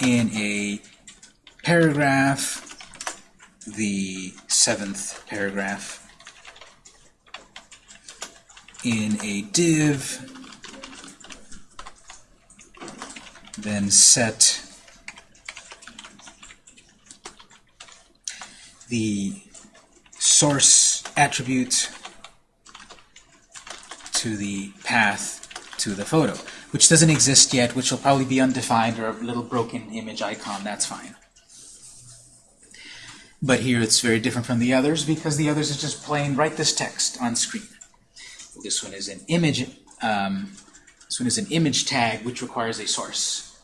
in a paragraph, the seventh paragraph, in a div, then set the source attribute to the path to the photo, which doesn't exist yet, which will probably be undefined or a little broken image icon, that's fine. But here it's very different from the others because the others is just plain write this text on screen. This one is an image. Um, this one is an image tag which requires a source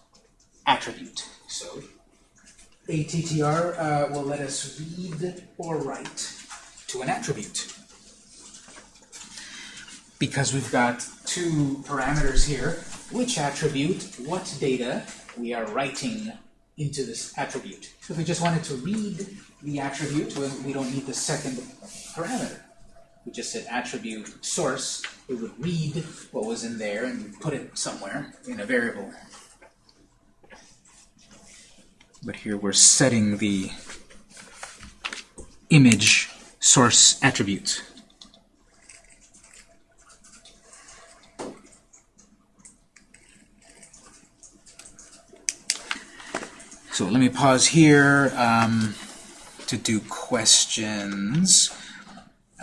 attribute. So ATTR uh, will let us read or write to an attribute. Because we've got two parameters here, which attribute, what data we are writing into this attribute. So if we just wanted to read the attribute, we don't need the second parameter. We just said attribute source, it would read what was in there and put it somewhere in a variable. But here we're setting the image source attribute. So let me pause here um, to do questions.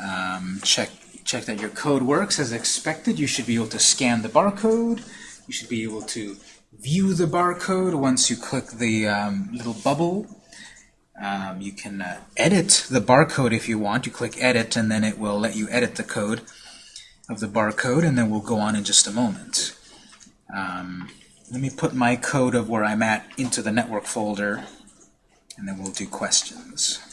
Um, check check that your code works as expected. You should be able to scan the barcode. You should be able to view the barcode once you click the um, little bubble. Um, you can uh, edit the barcode if you want. You click edit and then it will let you edit the code of the barcode and then we'll go on in just a moment. Um, let me put my code of where I'm at into the network folder and then we'll do questions.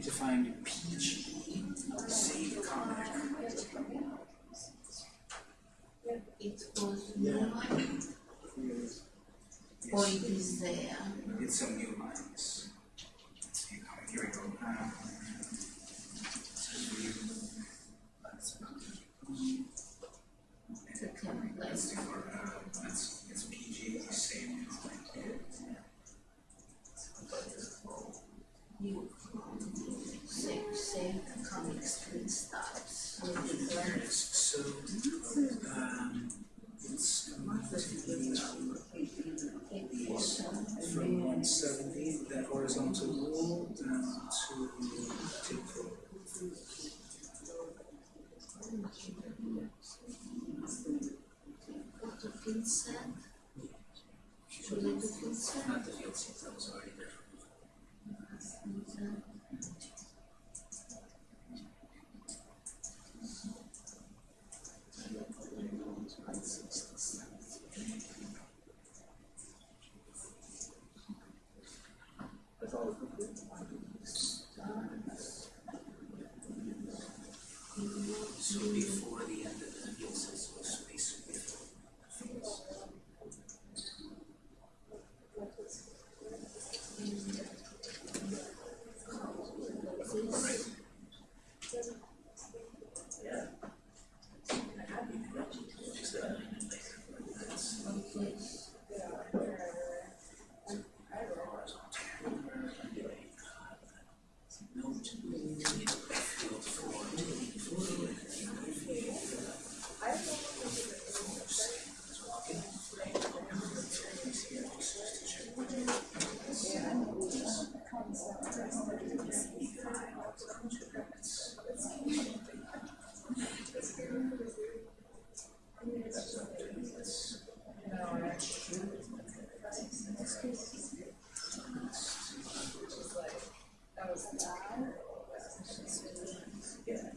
Defined PG,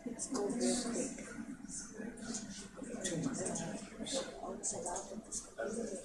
It's cold real quick. Too much. Outside out of this.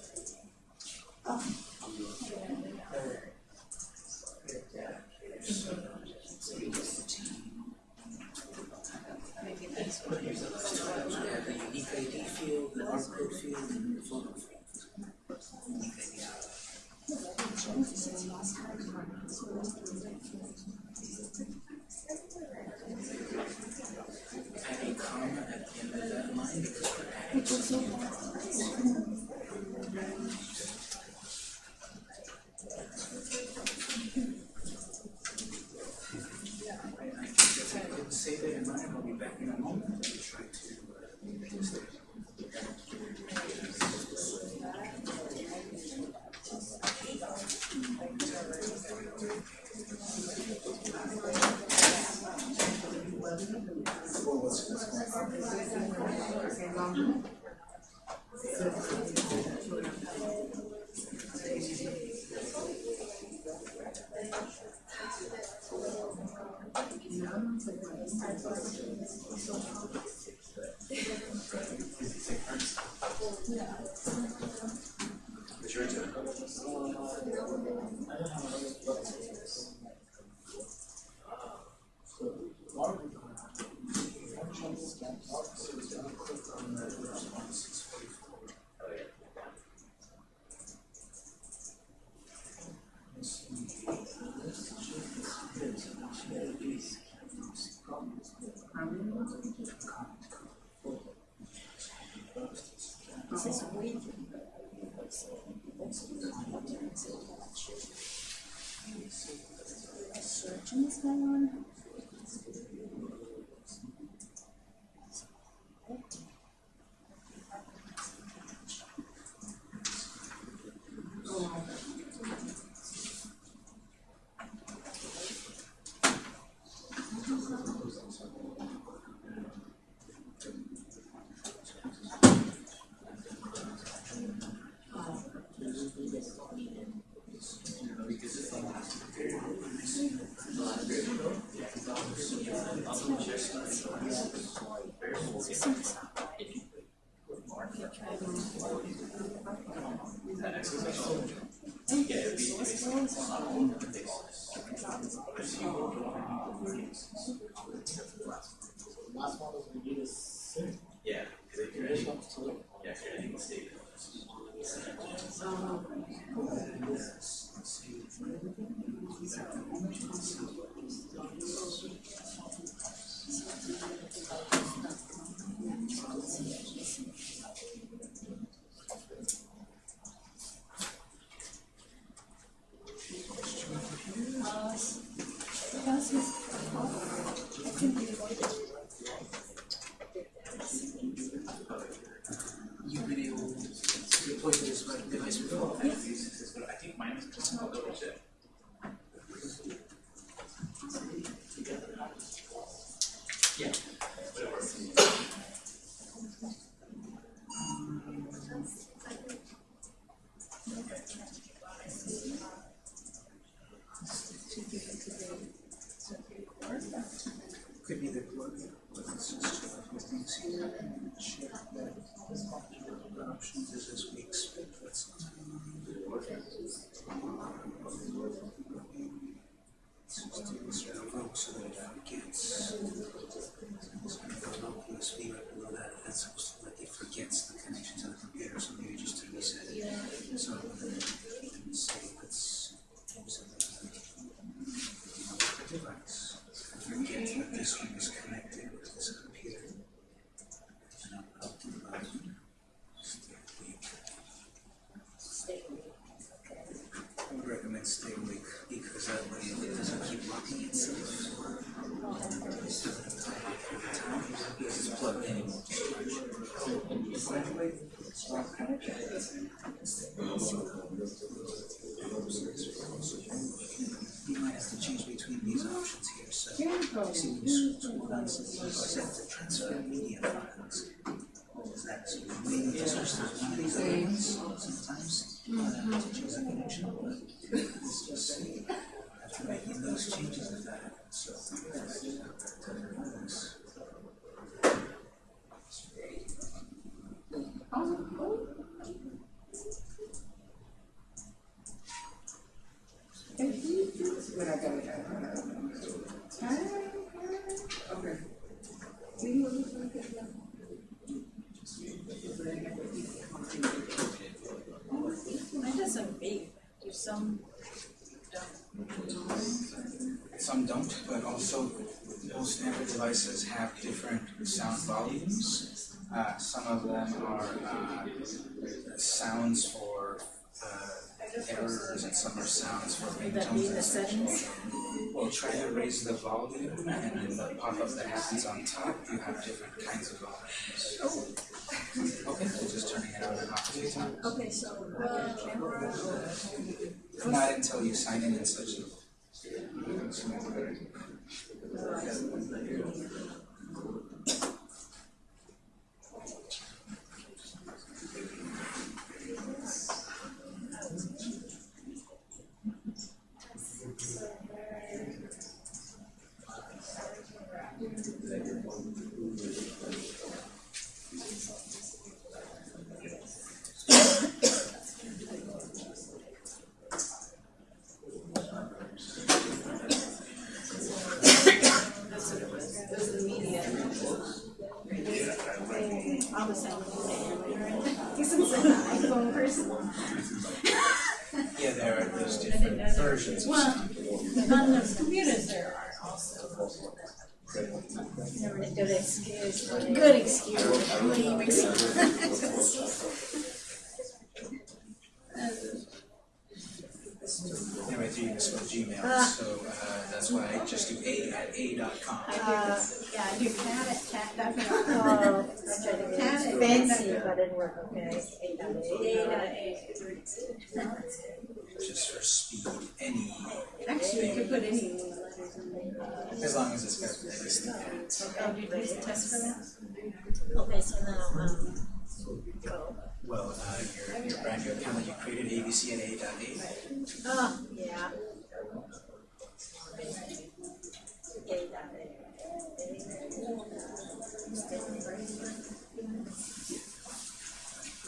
Thank you. Searching is going on. Yeah, because if you're editing, yeah, if you're editing the state. You've been able to deploy this device before? I think mine is just a little bit. Yeah. Could be the plug, but it's just two of the things here and check that the options is as we expect. That's Just do this real so that it forgets. So it goes up USB right below that, that's supposed to let it forgets the connection to the computer, so maybe just to reset it. So, let's say, let's, the device, forget that this one is connected with this computer. And I'll up the button. Stay awake. I would recommend stay awake because that way it doesn't keep locking itself. Because it's plugged in. You might have to choose between these options here, so. See when you scroll down, says set to transfer media files. Is that, so you maybe just switch to one of these ones sometimes, uh, to change the connection, but it's just, see. After making those changes, if that okay Some don't, but also most Android devices have different sound volumes. Uh, some of them are uh, sounds for uh, errors, and some are sounds for would that be ringtones in the and such. settings? Well, try to raise the volume, and in the pop-up that happens on top, you have different kinds of volumes. Okay, so just turning it on and off a few times. Okay, so, uh, camera, Not until you sign in and such. That's what it was. Those are the media. I was saying, this is an iPhone person. Yeah, there are those different versions of well, sound. on the computers there are also never a good excuse, a good excuse, lame excuse. Anyway, do you spell Gmail, Ah. so uh, that's why I just do a at a dot com. I yeah, I do cat at cat, dot. Oh, I tried to cat at fancy, but it didn't work, okay. Eight dot eight. Eight out of eight. Just for speed, any, Actually, you could put any letters in there. as long as it's got this thing. Oh, did you use test for that? Okay, so now, um, go. Well, uh, your, your brand new account that you created, ABC at a dot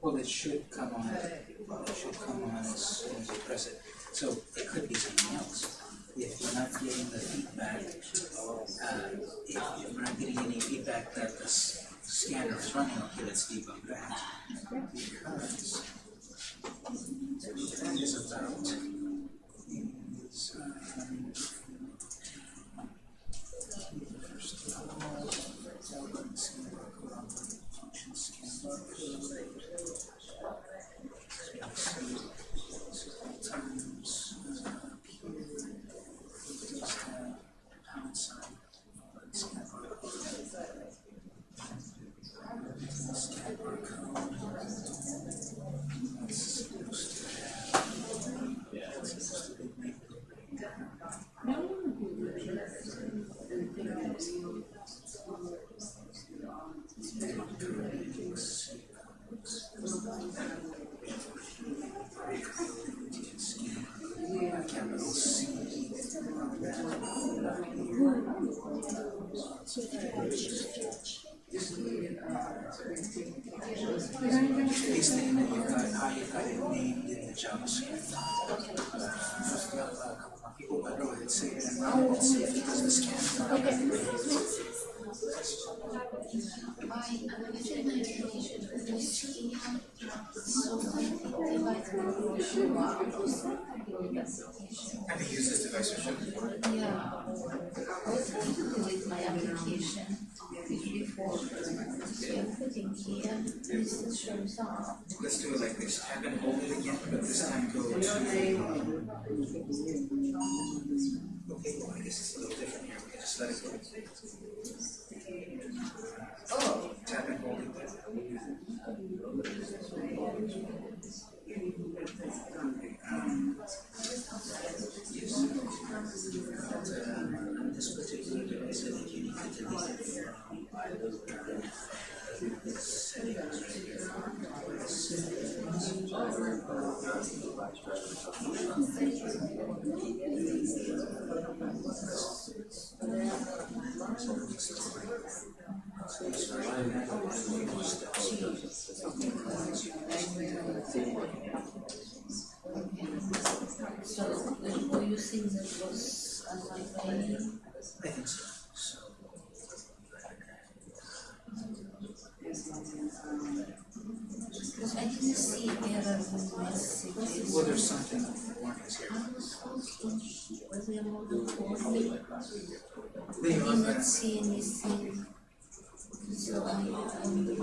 Well, it should come on, it should come on as soon as you press it. So it could be something else. If you're not getting the feedback, uh, if, we're not getting any feedback that the scanner is running, okay, let's debug that. Because that is about, is, difference. Go ahead, save it and run it and see if it does the scan. Have you used this? Yeah, I was trying to delete my application up. Let's do it like this, it again, but this time go to. Okay, well, I guess it's a little different here, we can just let it go. Oh. Tap and hold it. Um, Yes. This particular device, I think you need to delete it. So, were you saying that was unlike any? I think so, I didn't see messages. Well, there's something here. I there more than forty? They I did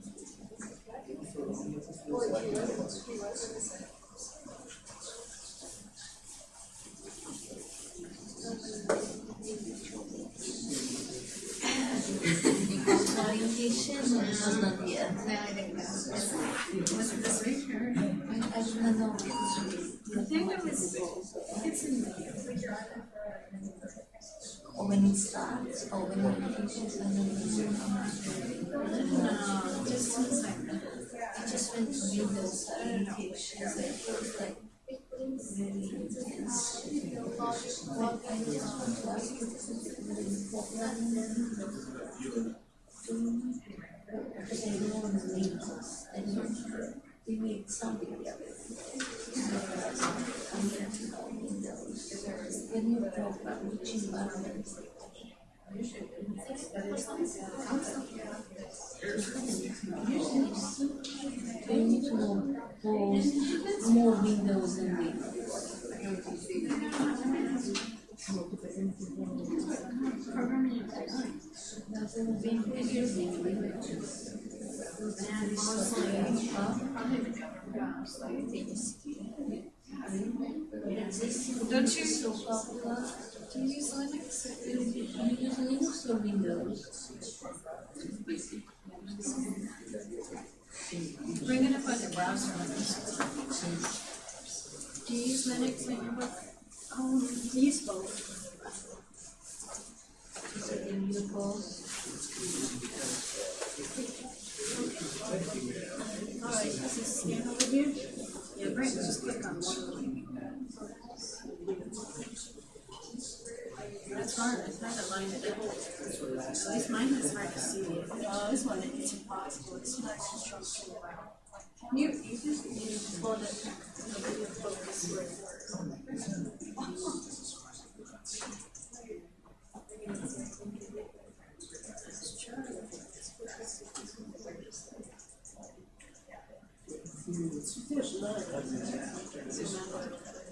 Orientation was not. No, I didn't know. Was it this week? I, I do not know. I think was, it's in the. Or when it starts, or when. No, just one second. Just went to read those orientations, I felt like very intense. What I just want to is very important. Because I need something. I'm here to windows. When you talk about know more, more windows. Don't you? Do you use Linux? Do you use Linux or Windows? Bring it up on your browser. Do you use Linux in your book? Um, use both. Is it immutable? Alright, is this scan over here? Yeah, Brent, just click on one of them. That's hard, it's not a line it up. At least mine is hard to see. This one, it's impossible, it's not construction. You, you just, you pull it, you focus where it works.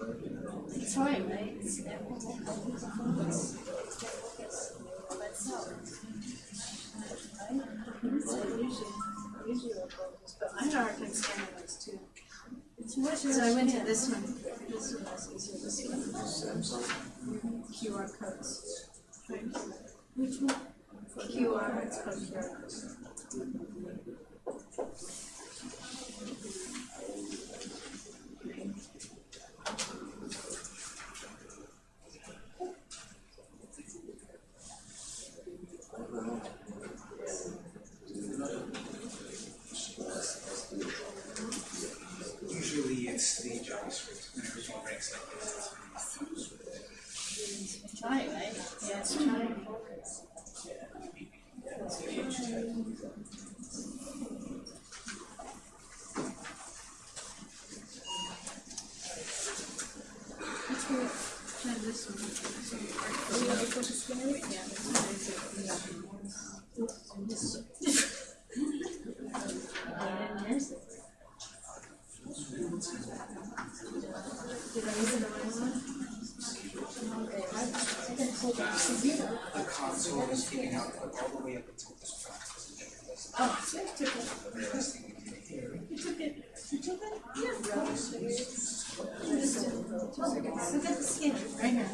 Too. Eh? So I went to this one. This one easier, this one. QR codes. Which one? QR, it's called QR codes. Usually it's the JavaScript, when everything breaks like this. Try it, right? Yeah, it's trying. Let's go try this one. Yeah, this one is it. The console is giving out all the way up until this front. Oh, so I took it. The very last thing we did here. You took it. You took it? Yeah. Look at the skin, right here.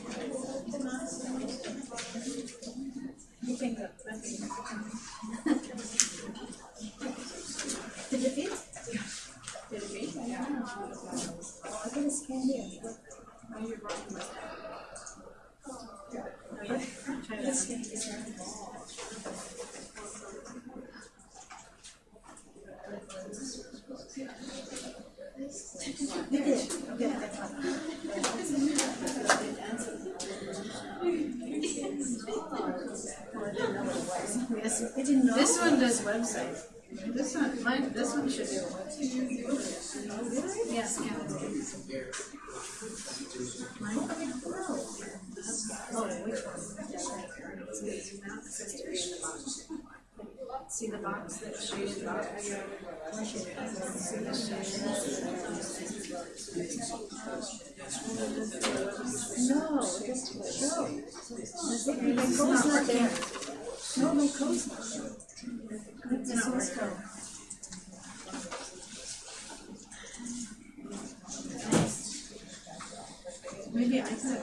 You think think. Did it? Did it? Yeah. Oh, I think it's candy. Oh, you're with that. Oh, yeah. Try that. This one does website. This one, mine, this one should do a website. Yes, yeah. Mine? Oh, which one? See the box that shaded box? No, doesn't show. My code's not there. No, my code's not there. What's the source? Maybe I could.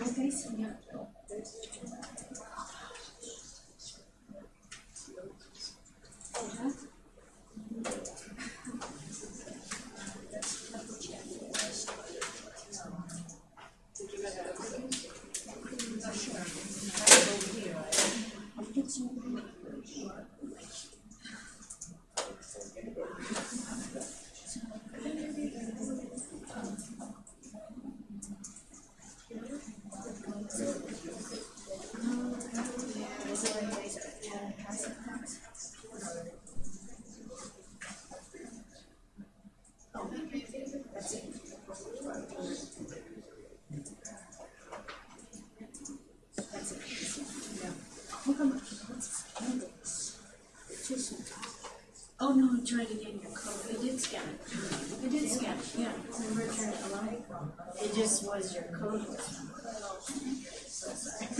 Okay, so yeah. Oh, no, I tried to get your code. It did scan it. It did scan it, yeah. Remember I turned it alone? It just was your code. So sorry.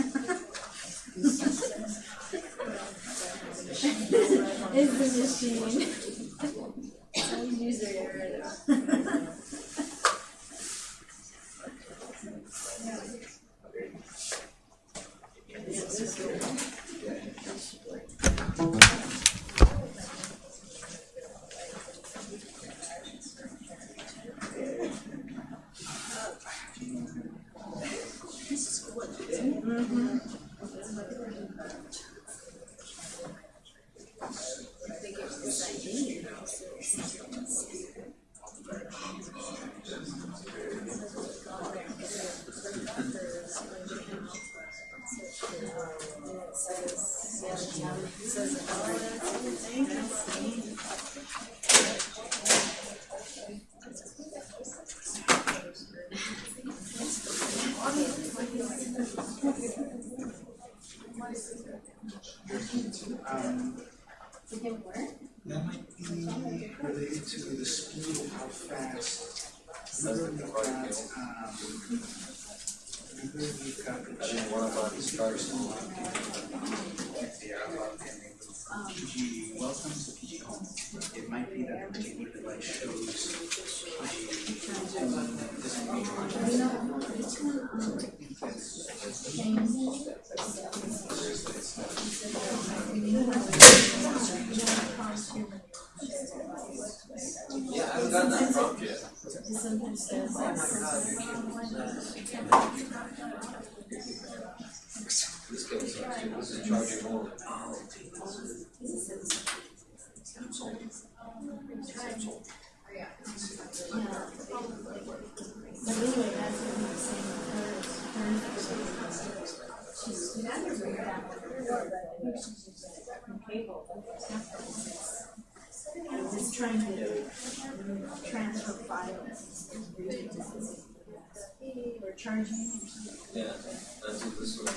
Yeah, that's what this This.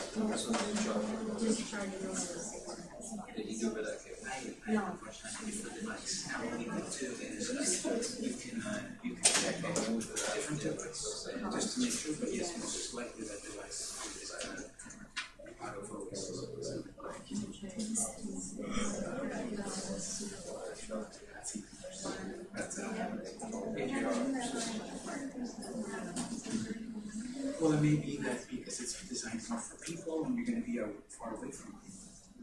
Just charging Did do it okay? No. The different just to make sure that yes, most likely that Well, it may be that because it's designed more for people and you're going to be out far away from them.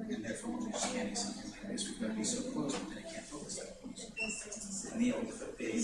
And therefore, when we're scanning something like this, we've got to be so close and then I can't focus that close. And the old foot big.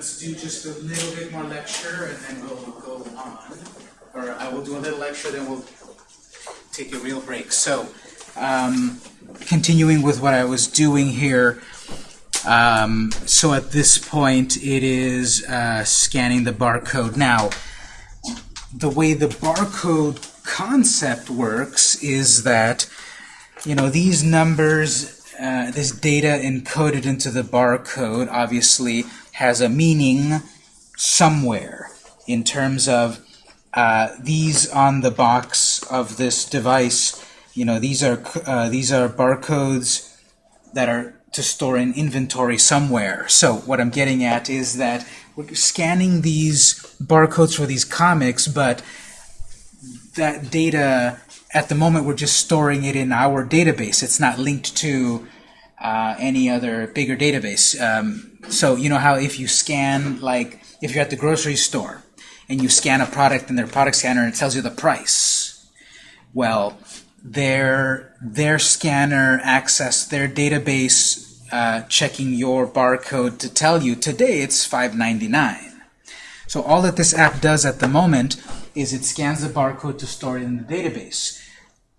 let's do just a little bit more lecture and then we'll go on. Or I will do a little lecture, then we'll take a real break. So, um, continuing with what I was doing here, um, so at this point it is uh, scanning the barcode. Now, the way the barcode concept works is that, you know, these numbers, uh, this data encoded into the barcode obviously has a meaning somewhere in terms of uh, these on the box of this device, you know, these are uh, these are barcodes that are to store in inventory somewhere. So what I'm getting at is that we're scanning these barcodes for these comics, but that data, at the moment, we're just storing it in our database. It's not linked to uh, any other bigger database. Um, so you know how if you scan, like, if you're at the grocery store, and you scan a product in their product scanner and it tells you the price. Well, their their scanner access their database uh, checking your barcode to tell you today it's 5.99. So all that this app does at the moment is it scans the barcode to store it in the database.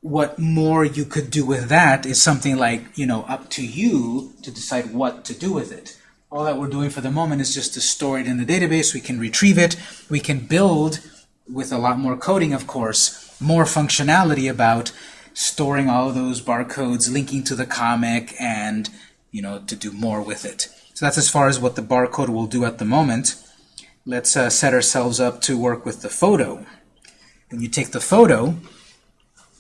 What more you could do with that is something like, you know, up to you to decide what to do with it. All that we're doing for the moment is just to store it in the database. We can retrieve it. We can build, with a lot more coding, of course, more functionality about storing all of those barcodes, linking to the comic, and you know to do more with it. So that's as far as what the barcode will do at the moment. Let's uh, set ourselves up to work with the photo. When you take the photo,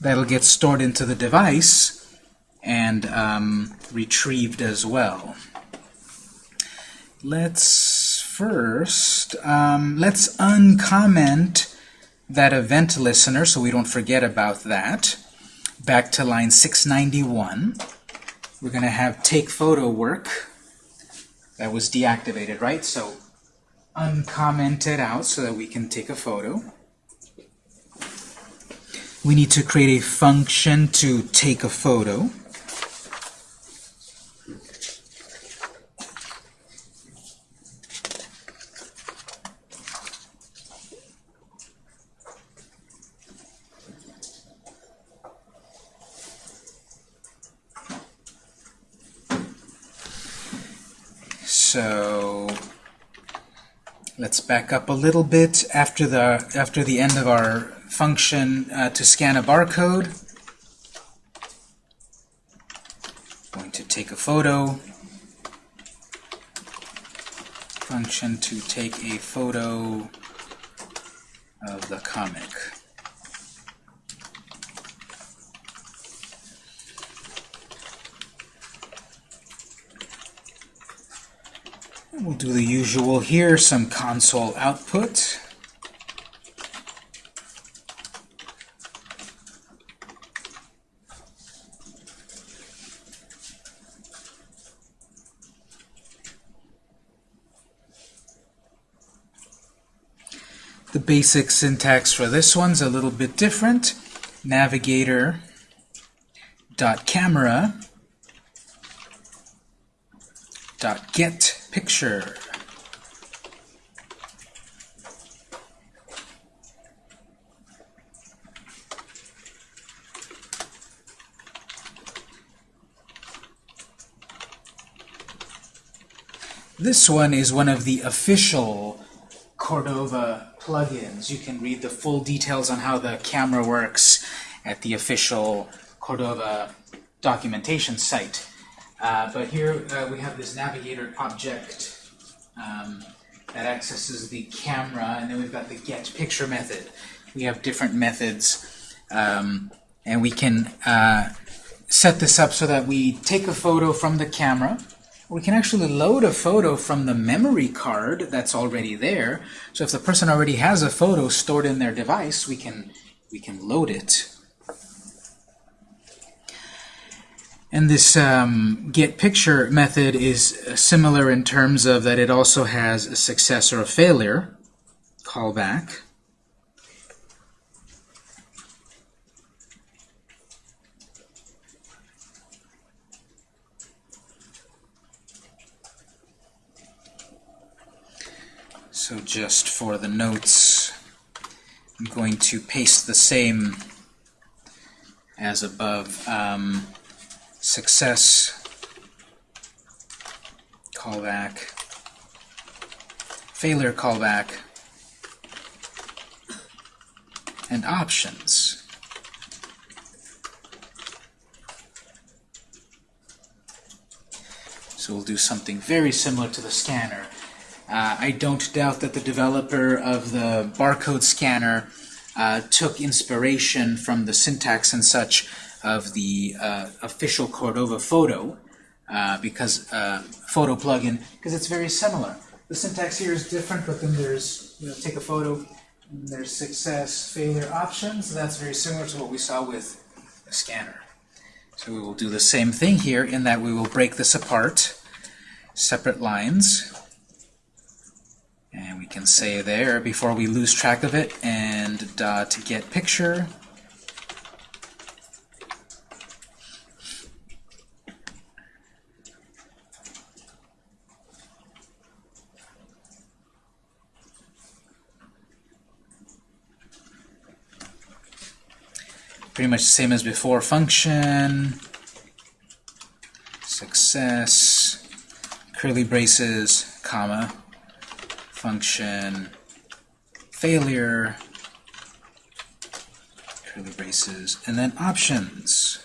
that'll get stored into the device and um, retrieved as well. Let's first, um, let's uncomment that event listener so we don't forget about that. Back to line 691. We're going to have take photo work. That was deactivated, right? So uncomment it out so that we can take a photo. We need to create a function to take a photo. So let's back up a little bit after the after the end of our function uh, to scan a barcode. Going to take a photo. Function to take a photo of the comic. We'll do the usual here, some console output. The basic syntax for this one's a little bit different. Navigator dot camera dot get picture. This one is one of the official Cordova plugins. You can read the full details on how the camera works at the official Cordova documentation site. Uh, but here uh, we have this navigator object um, that accesses the camera, and then we've got the get picture method. We have different methods, um, and we can uh, set this up so that we take a photo from the camera. We can actually load a photo from the memory card that's already there. So if the person already has a photo stored in their device, we can we can load it. And this um, get picture method is similar in terms of that it also has a success or a failure callback. So just for the notes, I'm going to paste the same as above. Um, success, callback, failure callback, and options. So we'll do something very similar to the scanner. Uh, I don't doubt that the developer of the barcode scanner uh, took inspiration from the syntax and such of the uh, official Cordova photo, uh, because uh, photo plugin, because it's very similar. The syntax here is different, but then there's, you know, take a photo, there's success, failure options. That's very similar to what we saw with the scanner. So we will do the same thing here in that we will break this apart, separate lines. And we can say there, before we lose track of it, and dot get picture. Pretty much the same as before. Function, success, curly braces, comma, function, failure, curly braces, and then options.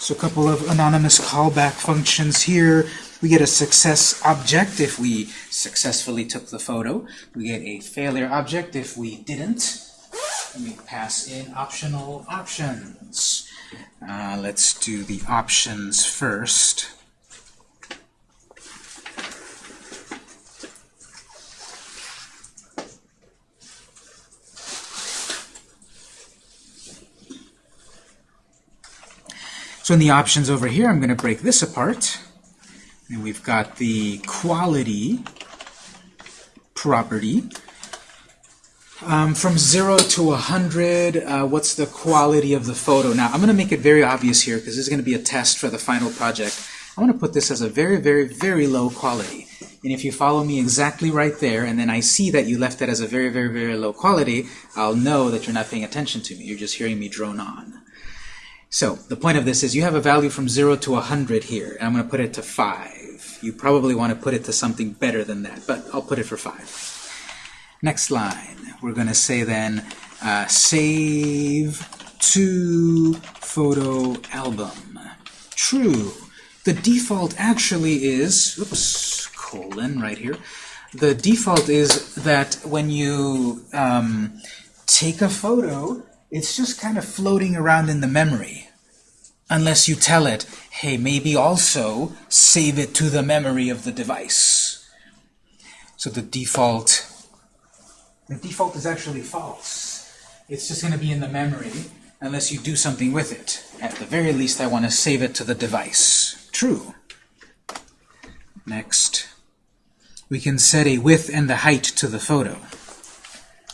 So a couple of anonymous callback functions here. We get a success object if we successfully took the photo. We get a failure object if we didn't. And we pass in optional options. Uh, let's do the options first. So in the options over here, I'm going to break this apart. And we've got the quality property. Um, from 0 to 100, uh, what's the quality of the photo? Now, I'm going to make it very obvious here because this is going to be a test for the final project. I want to put this as a very, very, very low quality. And if you follow me exactly right there, and then I see that you left it as a very, very, very low quality, I'll know that you're not paying attention to me. You're just hearing me drone on. So the point of this is you have a value from 0 to 100 here, and I'm going to put it to 5. You probably want to put it to something better than that, but I'll put it for 5. Next line, we're going to say then uh, save to photo album. True. The default actually is, oops, colon right here. The default is that when you um, take a photo, it's just kind of floating around in the memory. Unless you tell it, hey, maybe also save it to the memory of the device. So the default, the default is actually false. It's just going to be in the memory unless you do something with it. At the very least, I want to save it to the device. True. Next, we can set a width and the height to the photo.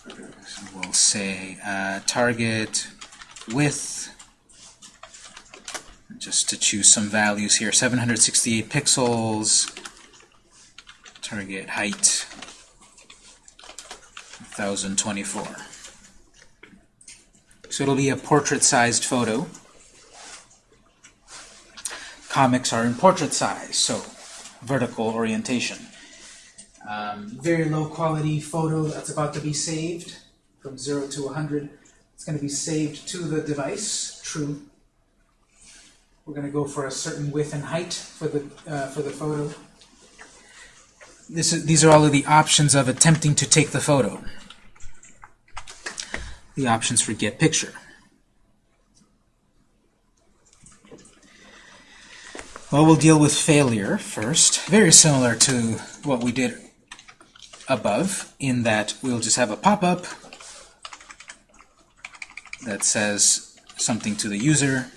So we'll say uh, target width, just to choose some values here, 768 pixels, target height, 1024. So it'll be a portrait-sized photo. Comics are in portrait size, so vertical orientation. Um, very low quality photo that's about to be saved from 0 to 100. It's going to be saved to the device, true. We're going to go for a certain width and height for the, uh, for the photo. This is, these are all of the options of attempting to take the photo. The options for get picture. Well, we'll deal with failure first. Very similar to what we did above, in that we'll just have a pop-up that says something to the user.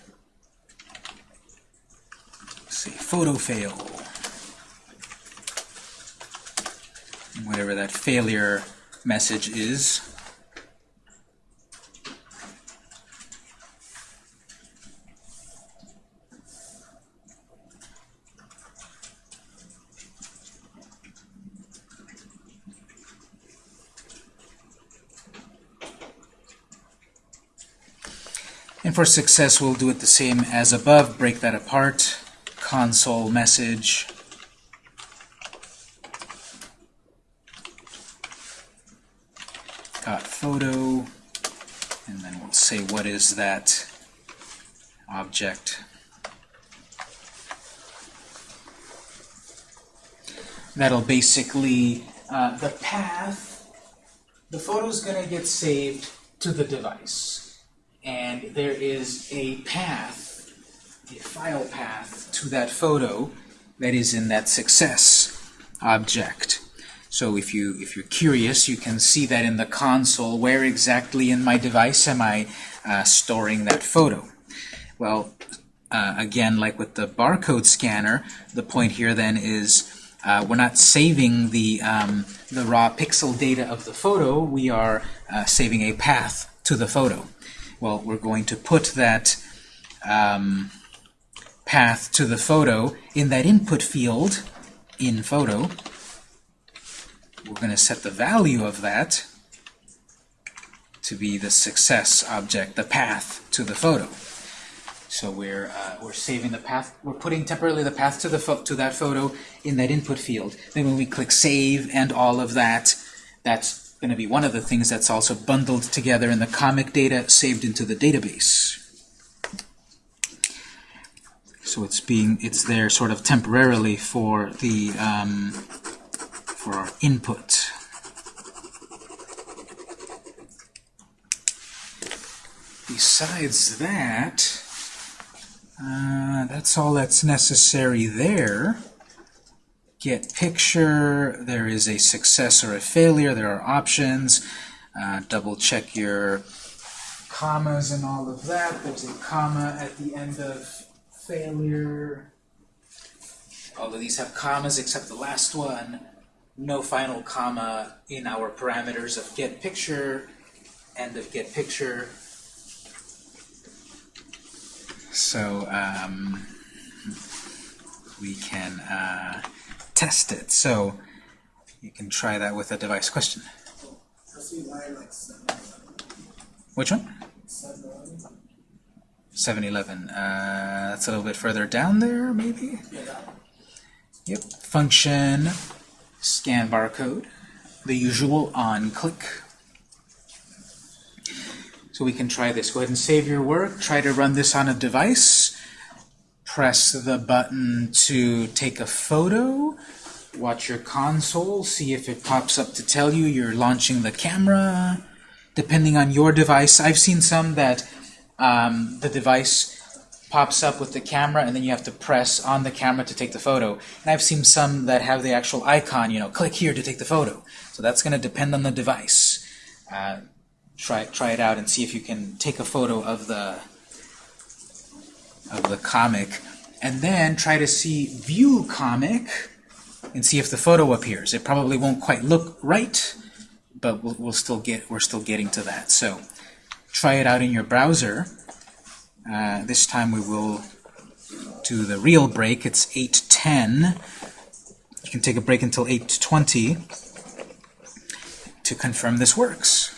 Say photo fail. Whatever that failure message is. And for success, we'll do it the same as above. Break that apart. Console message. Got photo. And then we'll say what is that object. That'll basically, uh, the path, the photo's going to get saved to the device. There is a path, a file path to that photo that is in that success object. So if you if you're curious, you can see that in the console. Where exactly in my device am I uh, storing that photo? Well, uh, again, like with the barcode scanner, the point here then is uh, we're not saving the um, the raw pixel data of the photo. We are uh, saving a path to the photo. Well, we're going to put that um, path to the photo in that input field in photo. We're going to set the value of that to be the success object, the path to the photo. So we're uh, we're saving the path. We're putting temporarily the path to the to that photo in that input field. Then when we click save and all of that, that's going to be one of the things that's also bundled together in the comic data saved into the database. So it's being it's there sort of temporarily for the um, for our input. Besides that, uh, that's all that's necessary there. Get picture, there is a success or a failure, there are options. Uh, double check your commas and all of that. There's a comma at the end of failure. All of these have commas except the last one. No final comma in our parameters of get picture, end of get picture. So um, we can uh, test it. So you can try that with a device question. Which one? 7-Eleven. Uh, that's a little bit further down there, maybe? Yep. Function, scan barcode, the usual on click. So we can try this. Go ahead and save your work. Try to run this on a device. Press the button to take a photo. Watch your console. See if it pops up to tell you you're launching the camera. Depending on your device, I've seen some that um, the device pops up with the camera and then you have to press on the camera to take the photo. And I've seen some that have the actual icon, you know, click here to take the photo. So that's going to depend on the device. Uh, try try it out and see if you can take a photo of the of the comic and then try to see view comic and see if the photo appears. It probably won't quite look right, but we'll, we'll still get we're still getting to that. So try it out in your browser. Uh, this time we will do the real break. It's 8:10. You can take a break until 8:20 to confirm this works.